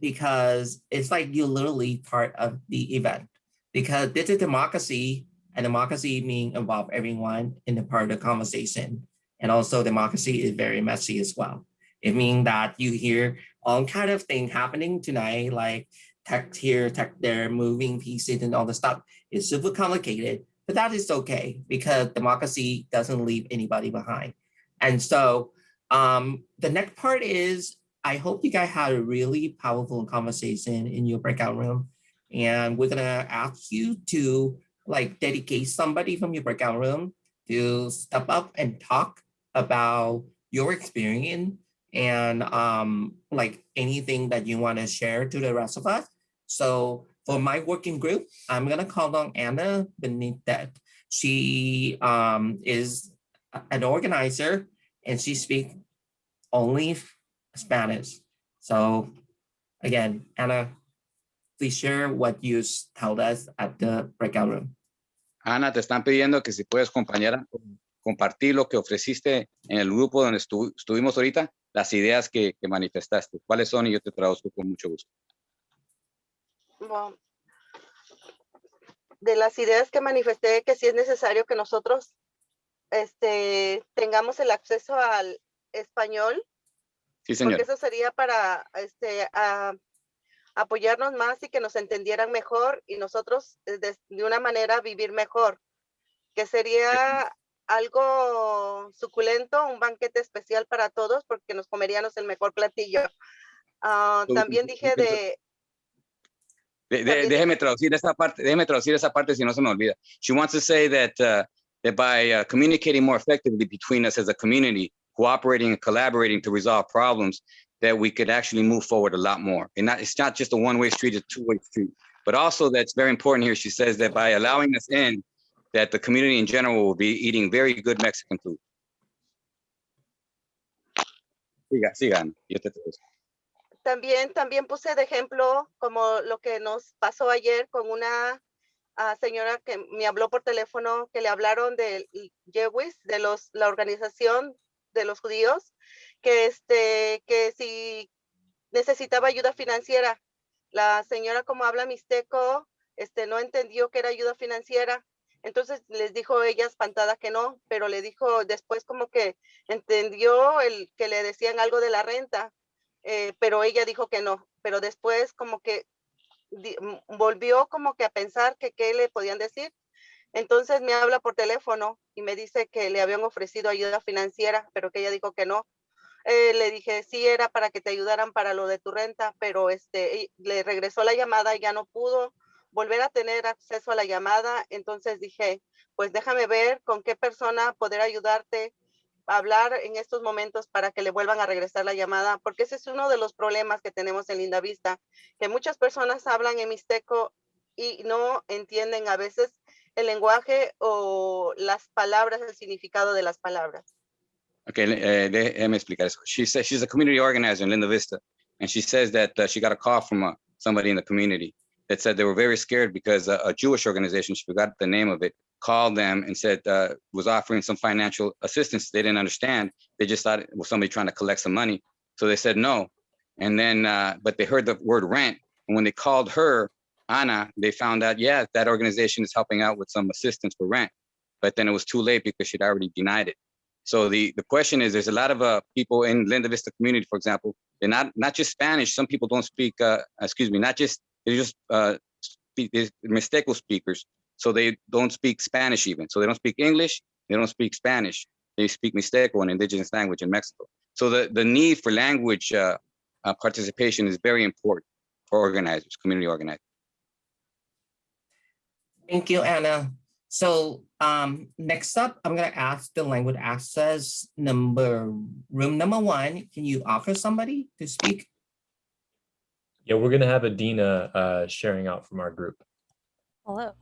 because it's like you're literally part of the event because this is democracy and democracy mean involve everyone in the part of the conversation. And also democracy is very messy as well. It means that you hear all kind of thing happening tonight, like tech here, tech there, moving pieces and all the stuff. is super complicated, but that is okay because democracy doesn't leave anybody behind. And so um, the next part is, I hope you guys had a really powerful conversation in your breakout room. And we're gonna ask you to like dedicate somebody from your breakout room to step up and talk about your experience and um, like anything that you wanna share to the rest of us. So for my working group, I'm gonna call on Anna Benitez. She um, is an organizer and she speaks only Spanish. So again, Anna, please share what you told us at the breakout room. Ana, te están pidiendo que si puedes, compañera, compartir lo que ofreciste en el grupo donde estu estuvimos ahorita, las ideas que, que manifestaste. ¿Cuáles son? Y yo te traduzco con mucho gusto. Bueno, de las ideas que manifesté que sí es necesario que nosotros este, tengamos el acceso al español, Sí, señor. porque eso sería para este, a- apoyarnos más y que nos entendieran mejor y nosotros eh, de, de una manera vivir mejor, que sería algo suculento, un banquete especial para todos porque nos comeríamos el mejor platillo. Tú- también dije de, De- de- déjeme traducir esa parte, déjeme traducir esa parte si no se me olvida. She wants to say that, uh, that by uh, communicating more effectively between us as a community, cooperating and collaborating to resolve problems, that we could actually move forward a lot more. And not, it's not just a one-way street, it's a two-way street. But also that's very important here. She says that by allowing us in, that the community in general will be eating very good Mexican food. Siga, siga, Ana, yo te traduzco. También, también puse de ejemplo como lo que nos pasó ayer con una ah, señora que me habló por teléfono, que le hablaron del Jewis, de los, la organización de los judíos, que, este, que si necesitaba ayuda financiera. La señora como habla mixteco, este, no entendió que era ayuda financiera. Entonces les dijo ella espantada que no, pero le dijo después como que entendió el que le decían algo de la renta eh, pero ella dijo que no, pero después como que volvió como que a pensar que qué le podían decir. Entonces me habla por teléfono y me dice que le habían ofrecido ayuda financiera, pero que ella dijo que no. Eh, le dije, sí, era para que te ayudaran para lo de tu renta, pero este, le regresó la llamada y ya no pudo volver a tener acceso a la llamada. Entonces dije, pues déjame ver con qué persona poder ayudarte hablar en estos momentos para que le vuelvan a regresar la llamada, porque ese es uno de los problemas que tenemos en Linda Vista, que muchas personas hablan en mixteco y no entienden a veces el lenguaje o las palabras, el significado de las palabras. Okay, le- eh, déjeme explicar eso. She says she's a community organizer in Linda Vista, and she says that uh, she got a call from uh, somebody in the community that said they were very scared because uh, a Jewish organization, she forgot the name of it, called them and said uh, was offering some financial assistance. They didn't understand. They just thought it was somebody trying to collect some money. So they said no. And then, uh, but they heard the word rent. And when they called her, Anna, they found out, yeah, that organization is helping out with some assistance for rent. But then it was too late because she'd already denied it. So the, the question is, there's a lot of uh, people in Linda Vista community, for example, they're not, not just Spanish. Some people don't speak, uh, excuse me, not just, they're just uh, speak, Mixteco speakers. So they don't speak Spanish even. So they don't speak English, they don't speak Spanish. They speak Mixteco, an indigenous language in Mexico. So the, the need for language uh, uh, participation is very important for organizers, community organizers. Thank you, Anna. So um, next up, I'm gonna ask the language access number, room number one. Can you offer somebody to speak? Yeah, we're gonna have Adina uh, sharing out from our group. Hello.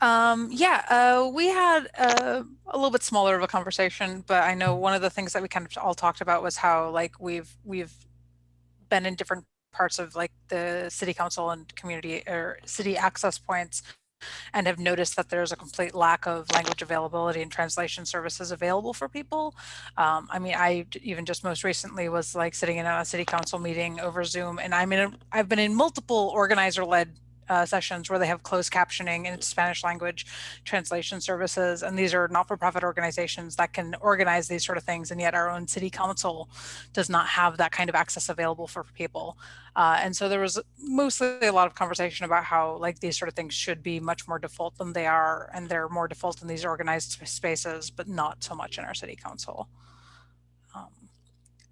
Um, yeah, uh, we had uh, a little bit smaller of a conversation, but I know one of the things that we kind of all talked about was how like we've we've been in different parts of like the city council and community or city access points and have noticed that there's a complete lack of language availability and translation services available for people. Um, I mean, I even just most recently was like sitting in a city council meeting over Zoom and I'm in, a, I've been in multiple organizer led uh, sessions where they have closed captioning and Spanish language translation services. And these are not-for-profit organizations that can organize these sort of things. And yet our own city council does not have that kind of access available for people. Uh, and so there was mostly a lot of conversation about how like these sort of things should be much more default than they are. And they're more default in these organized spaces, but not so much in our city council. Um,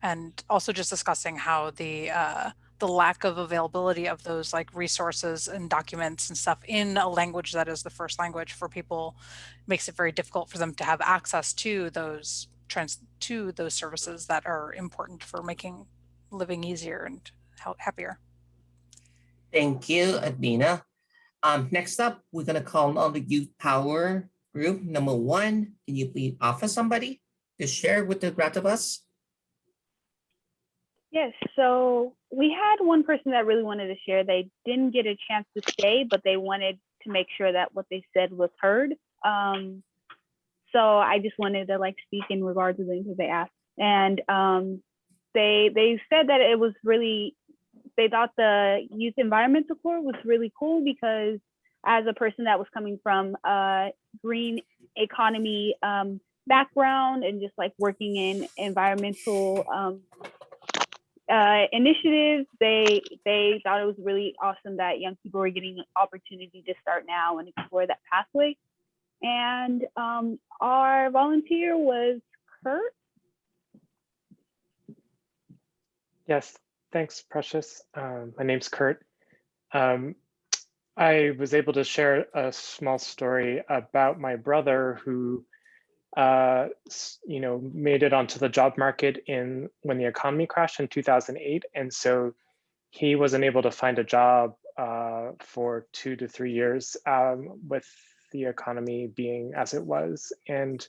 and also just discussing how the uh, the lack of availability of those like resources and documents and stuff in a language that is the first language for people makes it very difficult for them to have access to those trans to those services that are important for making living easier and happier. Thank you, Adina. Um, next up, we're gonna call on the youth power group number one. Can you please offer somebody to share with the rest of us? Yes, so we had one person that really wanted to share. They didn't get a chance to stay, but they wanted to make sure that what they said was heard. Um, so I just wanted to like speak in regards to them because they asked, and um, they they said that it was really they thought the youth environmental corps was really cool because as a person that was coming from a green economy um, background and just like working in environmental um, uh, initiatives. They they thought it was really awesome that young people were getting an opportunity to start now and explore that pathway. And um, our volunteer was Kurt. Yes, thanks, Precious. Um, my name's Kurt. Um, I was able to share a small story about my brother who uh, you know, made it onto the job market in when the economy crashed in 2008. And so he wasn't able to find a job uh, for two to three years um, with the economy being as it was. And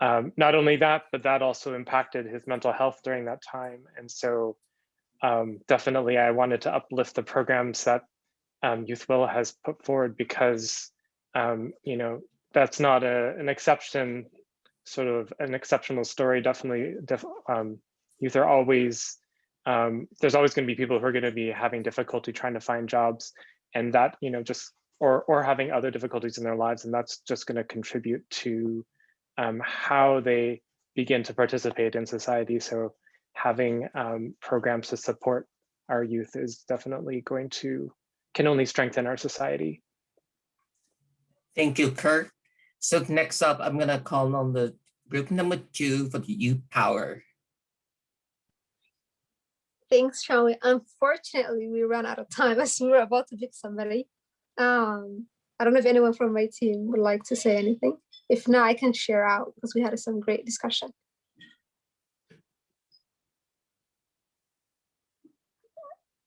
um, not only that, but that also impacted his mental health during that time. And so um, definitely I wanted to uplift the programs that um, Youth Will has put forward because, um, you know, that's not a, an exception sort of an exceptional story. Definitely, def, um, youth are always, um, there's always going to be people who are going to be having difficulty trying to find jobs and that, you know, just, or, or having other difficulties in their lives. And that's just going to contribute to um, how they begin to participate in society. So having um, programs to support our youth is definitely going to, can only strengthen our society. Thank you, Kurt. So next up, I'm gonna call on the group number two for the youth power. Thanks, Charlie. Unfortunately, we ran out of time <laughs> as we were about to pick somebody. Um, I don't know if anyone from my team would like to say anything. If not, I can share out because we had some great discussion.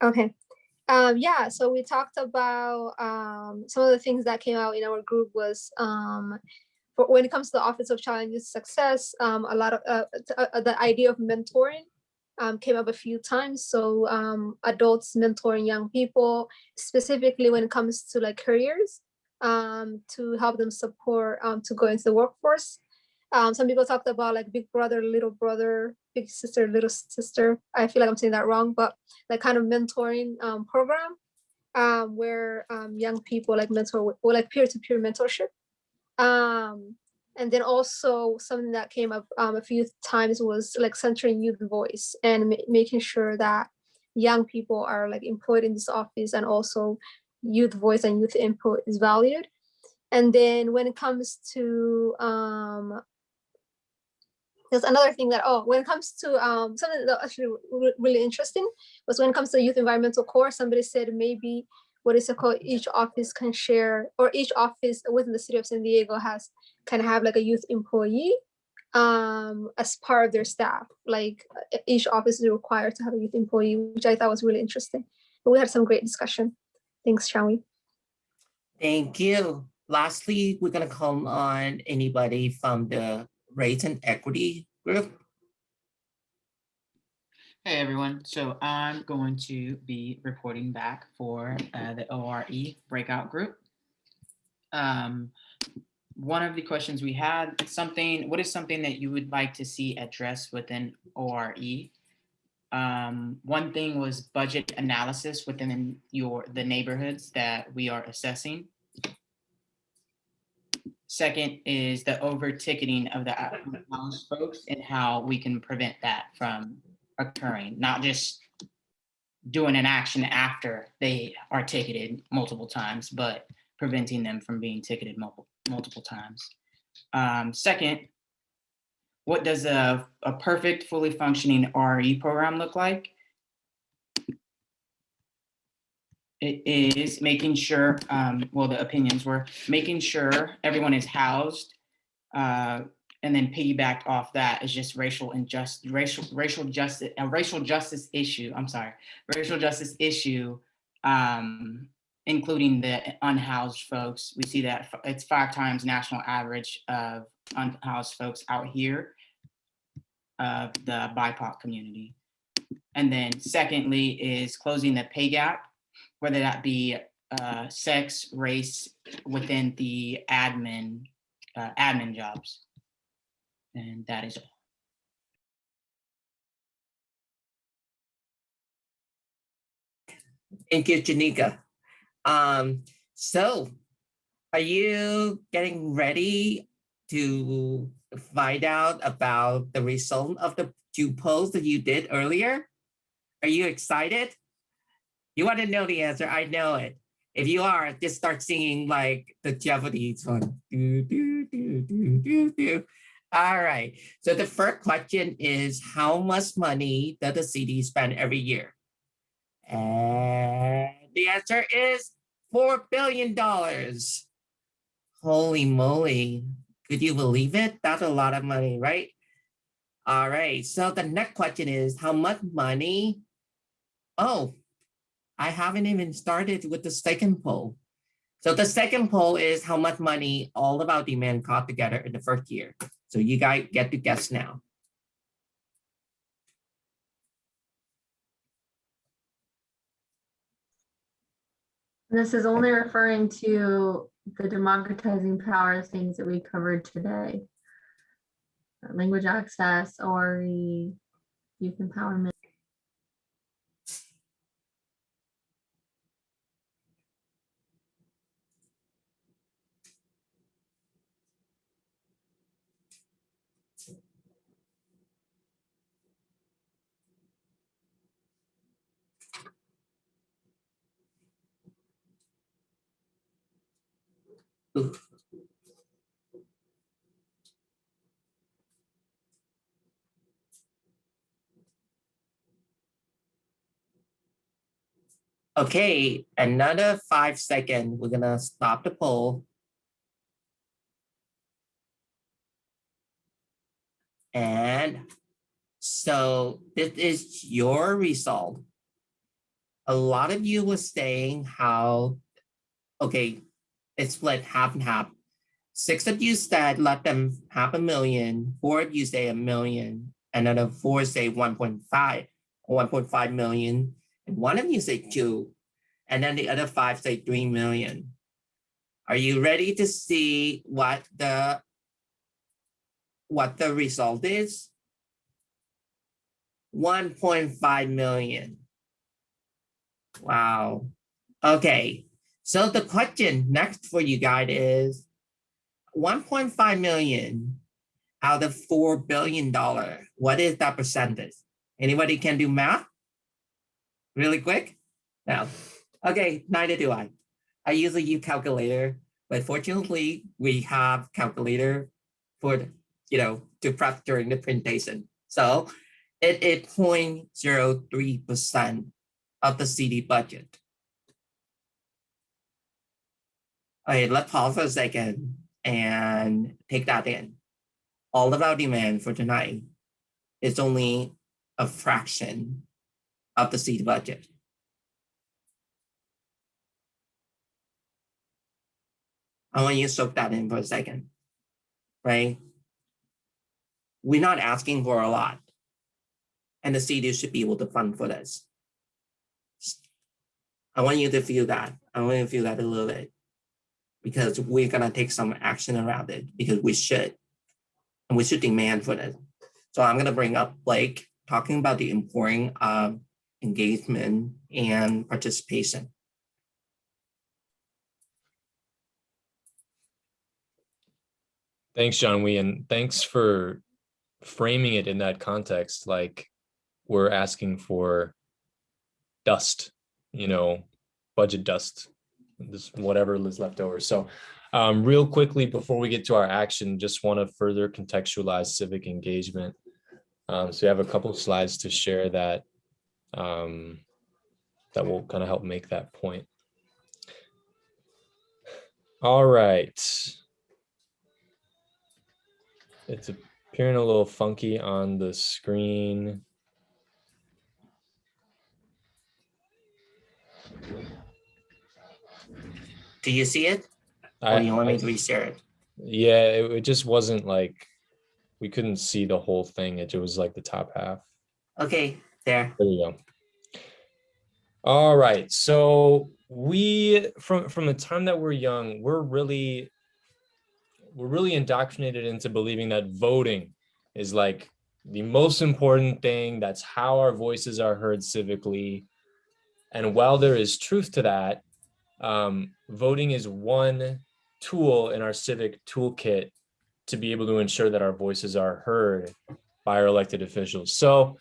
Okay, um, yeah, so we talked about um, some of the things that came out in our group was um, for when it comes to the Office of Child and Youth Success, um, a lot of uh, uh, the idea of mentoring um, came up a few times. So um, adults mentoring young people, specifically when it comes to like careers, um, to help them support um, to go into the workforce. Um, some people talked about like big brother, little brother, big sister, little sister. I feel like I'm saying that wrong, but like kind of mentoring program where young people like mentor or like peer-to-peer mentorship. Um, and then also something that came up um, a few times was like centering youth voice and ma- making sure that young people are like employed in this office and also youth voice and youth input is valued. And then when it comes to um, there's another thing that oh when it comes to um something that actually really interesting was when it comes to youth environmental corps somebody said maybe what is it called each office can share or each office within the city of san diego has can have like a youth employee um as part of their staff like each office is required to have a youth employee which i thought was really interesting but we had some great discussion thanks Shawi. Thank you. Lastly, we're gonna call on anybody from the race and equity group. Hey everyone, so I'm going to be reporting back for uh, the ORE breakout group. Um, one of the questions we had, something, what is something that you would like to see addressed within ORE? Um, one thing was budget analysis within your, the neighborhoods that we are assessing. Second is the over ticketing of the out-of-house folks and how we can prevent that from occurring, not just doing an action after they are ticketed multiple times, but preventing them from being ticketed multiple, multiple times. Um, second, what does a, a perfect, fully functioning RE program look like? It is making sure, um, well, the opinions were making sure everyone is housed, uh, and then piggybacked off that is just racial injustice, racial, racial justice, a racial justice issue, I'm sorry, racial justice issue, um, including the unhoused folks. We see that it's five times national average of unhoused folks out here of the BIPOC community. And then secondly is closing the pay gap, whether that be uh, sex, race within the admin, uh, admin jobs. And that is all. Thank you, Shanika. Um, so are you getting ready to find out about the result of the two polls that you did earlier? Are you excited? You want to know the answer? I know it. If you are, just start singing like the Jeopardy song. Do, do, do, do, do, do. All right. So the first question is how much money does the city spend every year? And the answer is $4 billion. Holy moly. Could you believe it? That's a lot of money, right? All right. So the next question is how much money? Oh, I haven't even started with the second poll. So the second poll is how much money all about demand caught together in the first year. So you guys get to guess now. This is only referring to the democratizing power of things that we covered today. Language access or youth empowerment. Okay, another five second. We're gonna stop the poll. And so this is your result. A lot of you were saying how, okay, it's split half and half. Six of you said let them half a million, four of you say a million, another four say 1.5, 1.5 million, one of you say two, and then the other five say 3 million. Are you ready to see what the what the result is? 1.5 million. Wow. Okay, so the question next for you guys is 1.5 million out of four billion dollar. What is that percentage? Anybody can do math? Really quick? No. Okay, neither do I. I usually use calculator, but fortunately we have calculator for, the- you know, to prep during the presentation. So it is 0.03% of the CD budget. Okay, let's pause for a second and take that in. All of our demand for tonight is only a fraction of the seed budget. I want you to soak that in for a second, right? We're not asking for a lot. And the city should be able to fund for this. I want you to feel that. I want you to feel that a little bit. Because we're gonna take some action around it because we should. And we should demand for this. So I'm gonna bring up Blake, talking about the importance of engagement and participation. Thanks, John Wee, and thanks for framing it in that context, like we're asking for dust, you know, budget dust, this whatever is left over. So um, real quickly, before we get to our action, just want to further contextualize civic engagement. Um, so we have a couple slides to share that um, that will kind of help make that point. All right. It's appearing a little funky on the screen. Do you see it? Or I- you want me I- to reshare it? Yeah, it, it just wasn't like, we couldn't see the whole thing. It was like the top half. Okay, there. There we go. All right, so we, from, from the time that we're young, we're really, we're really indoctrinated into believing that voting is like the most important thing. That's how our voices are heard civically. And while there is truth to that, um, voting is one tool in our civic toolkit to be able to ensure that our voices are heard by our elected officials. So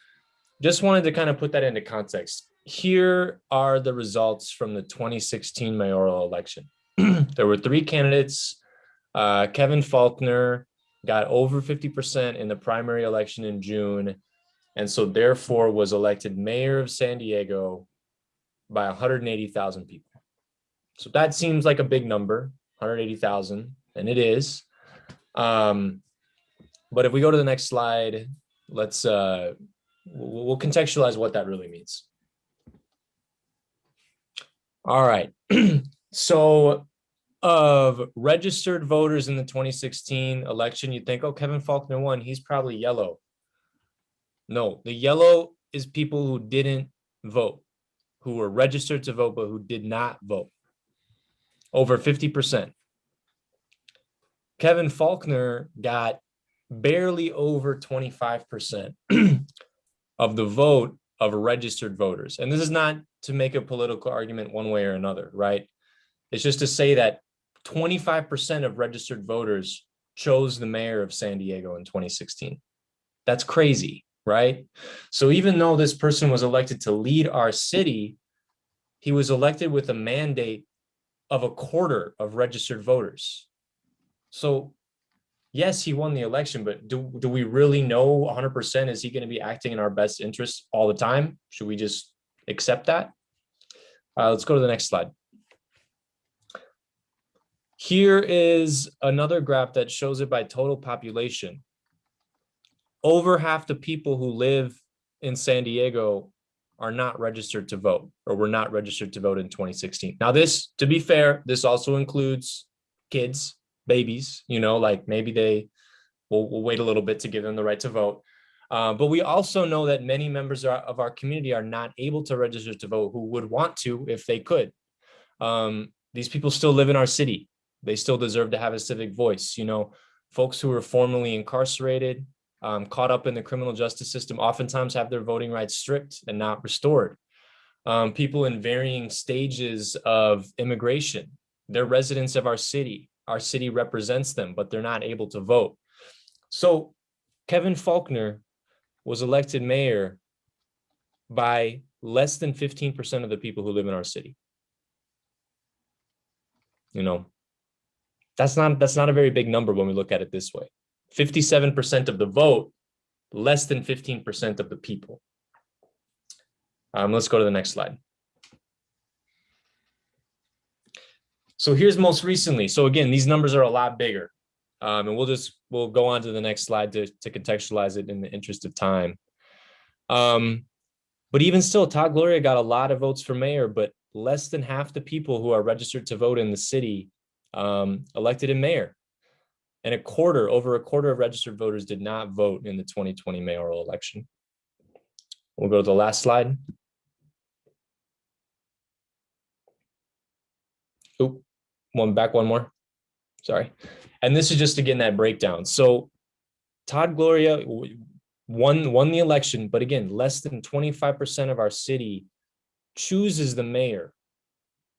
just wanted to kind of put that into context. Here are the results from the 2016 mayoral election. <clears throat> there were three candidates. Uh, Kevin Faulconer got over 50% in the primary election in June, and so therefore was elected mayor of San Diego by 180,000 people. So that seems like a big number, 180,000, and it is. Um, but if we go to the next slide, let's uh, we'll we'll contextualize what that really means. All right, <clears throat> so of registered voters in the 2016 election, you think, oh, Kevin Faulconer won, he's probably yellow. No, the yellow is people who didn't vote, who were registered to vote, but who did not vote. Over 50%. Kevin Faulconer got barely over 25% <clears throat> of the vote of registered voters. And this is not to make a political argument one way or another, right? It's just to say that 25% of registered voters chose the mayor of San Diego in 2016. That's crazy, right? So even though this person was elected to lead our city, he was elected with a mandate of a quarter of registered voters. So yes, he won the election, but do, do we really know 100% is he going to be acting in our best interest all the time? Should we just accept that? Uh, let's go to the next slide. Here is another graph that shows it by total population. Over half the people who live in San Diego are not registered to vote or were not registered to vote in 2016. Now this, to be fair, this also includes kids, babies, you know, like maybe they will we'll wait a little bit to give them the right to vote. Uh, but we also know that many members of our community are not able to register to vote who would want to if they could. Um, these people still live in our city. They still deserve to have a civic voice. You know, folks who were formerly incarcerated, um, caught up in the criminal justice system, oftentimes have their voting rights stripped and not restored. Um, people in varying stages of immigration, they're residents of our city. Our city represents them, but they're not able to vote. So Kevin Faulconer was elected mayor by less than 15% of the people who live in our city. You know, that's not that's not a very big number when we look at it this way. 57% of the vote, less than 15% of the people. Um, let's go to the next slide. So here's most recently. So again, these numbers are a lot bigger. Um, and we'll just, we'll go on to the next slide to, to contextualize it in the interest of time. Um, but even still, Todd Gloria got a lot of votes for mayor, but less than half the people who are registered to vote in the city um, elected a mayor. And a quarter, over a quarter of registered voters did not vote in the 2020 mayoral election. We'll go to the last slide. Oop, one back one more. Sorry. And this is just again that breakdown. So Todd Gloria won won the election, but again, less than 25% of our city chooses the mayor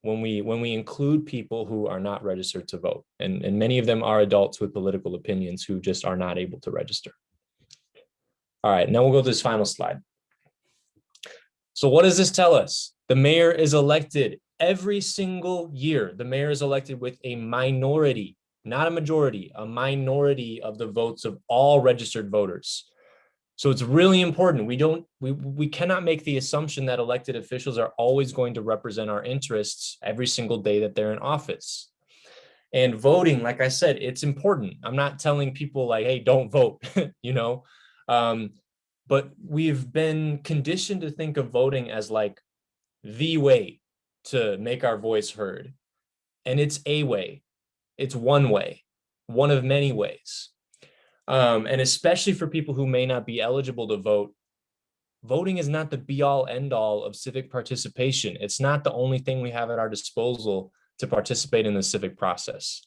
when we when we include people who are not registered to vote. And, and many of them are adults with political opinions who just are not able to register. All right, now we'll go to this final slide. So what does this tell us? The mayor is elected every single year. The mayor is elected with a minority, not a majority, a minority of the votes of all registered voters. So it's really important. We don't, we, we cannot make the assumption that elected officials are always going to represent our interests every single day that they're in office. And voting, like I said, it's important. I'm not telling people like, hey, don't vote, <laughs> you know, um, but we've been conditioned to think of voting as like the way to make our voice heard. And it's a way, it's one way, one of many ways. Um, and especially for people who may not be eligible to vote, voting is not the be all end all of civic participation. It's not the only thing we have at our disposal to participate in the civic process.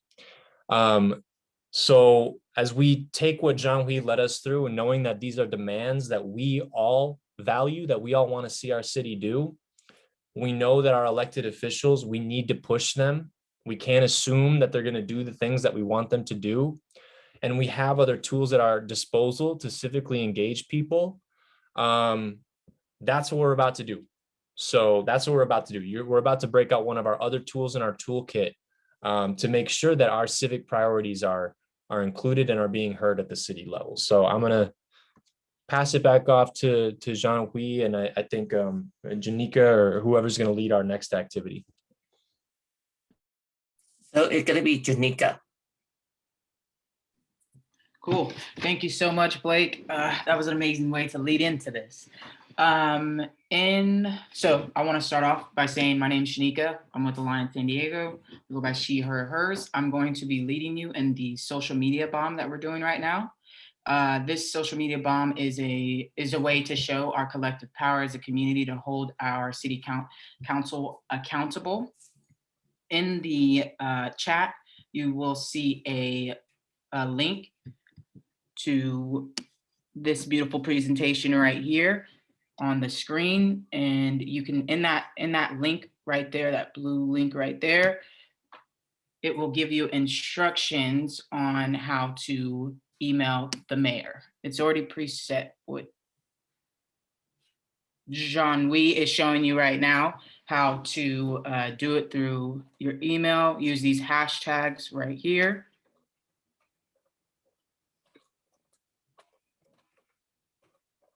Um, so as we take what John Hui led us through and knowing that these are demands that we all value, that we all want to see our city do, we know that our elected officials, we need to push them. We can't assume that they're going to do the things that we want them to do and we have other tools at our disposal to civically engage people, um, that's what we're about to do. So that's what we're about to do. You're, we're about to break out one of our other tools in our toolkit um, to make sure that our civic priorities are, are included and are being heard at the city level. So I'm going to pass it back off to, to Jean-Louis and I, I think um, Shanika or whoever's going to lead our next activity. So it's going to be Shanika. Cool. Thank you so much, Blake. Uh, that was an amazing way to lead into this. Um, and so I want to start off by saying my name is Shanika. I'm with Alliance San Diego. We go by she, her, hers. I'm going to be leading you in the social media bomb that we're doing right now. Uh, this social media bomb is a is a way to show our collective power as a community to hold our city count, council accountable. In the uh, chat, you will see a, a link to this beautiful presentation right here on the screen. And you can, in that, in that link right there, that blue link right there, it will give you instructions on how to email the mayor. It's already preset with Jean-Louis is showing you right now how to uh, do it through your email. Use these hashtags right here.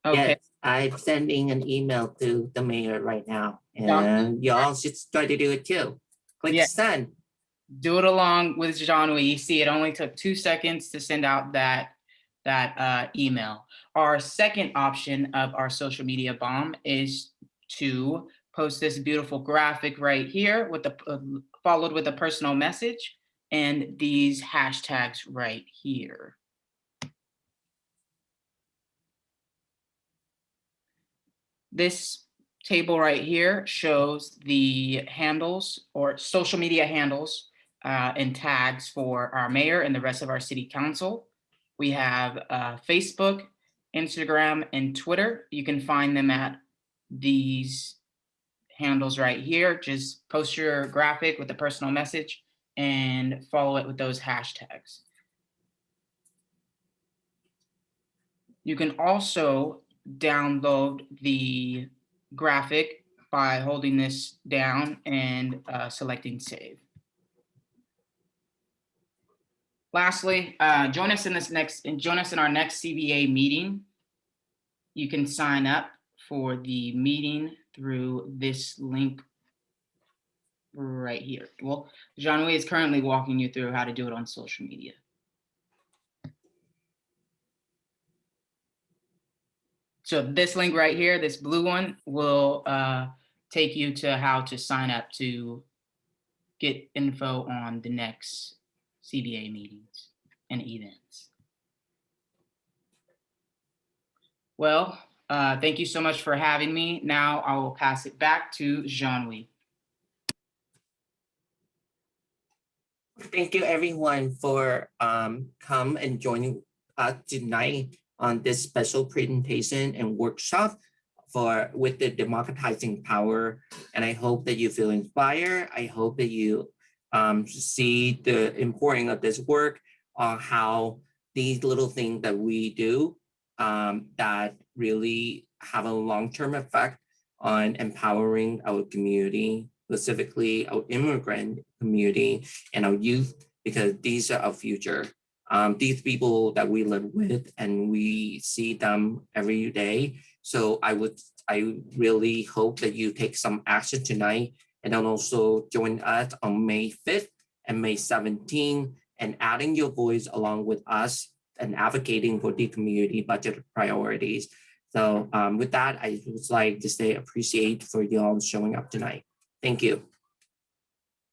Okay. Yes, I'm sending an email to the mayor right now and y'all should try to do it too. Click Yeah. send. Do it along with Jean-Louis. You see, it only took two seconds to send out that, that uh, email. Our second option of our social media bomb is to post this beautiful graphic right here with the, uh, followed with a personal message and these hashtags right here. This table right here shows the handles or social media handles uh, and tags for our mayor and the rest of our city council. We have uh, Facebook, Instagram, and Twitter. You can find them at these handles right here. Just post your graphic with a personal message and follow it with those hashtags. You can also download the graphic by holding this down and uh, selecting save. Lastly, uh, join us in this next, and join us in our next CBA meeting. You can sign up for the meeting through this link right here. Well, Jean-Louis is currently walking you through how to do it on social media. So this link right here, this blue one, will uh, take you to how to sign up to get info on the next CBA meetings and events. Well, uh, thank you so much for having me. Now I will pass it back to Jean-Louis. Thank you everyone for um come and joining us tonight on this special presentation and workshop for with the democratizing power. And I hope that you feel inspired. I hope that you um see the importance of this work on how these little things that we do um that really have a long-term effect on empowering our community, specifically our immigrant community and our youth, because these are our future. Um, these people that we live with and we see them every day. So I would, I really hope that you take some action tonight and then also join us on May 5th and May 17th and adding your voice along with us and advocating for the community budget priorities. So um, with that, I would like to say appreciate for you all showing up tonight. Thank you.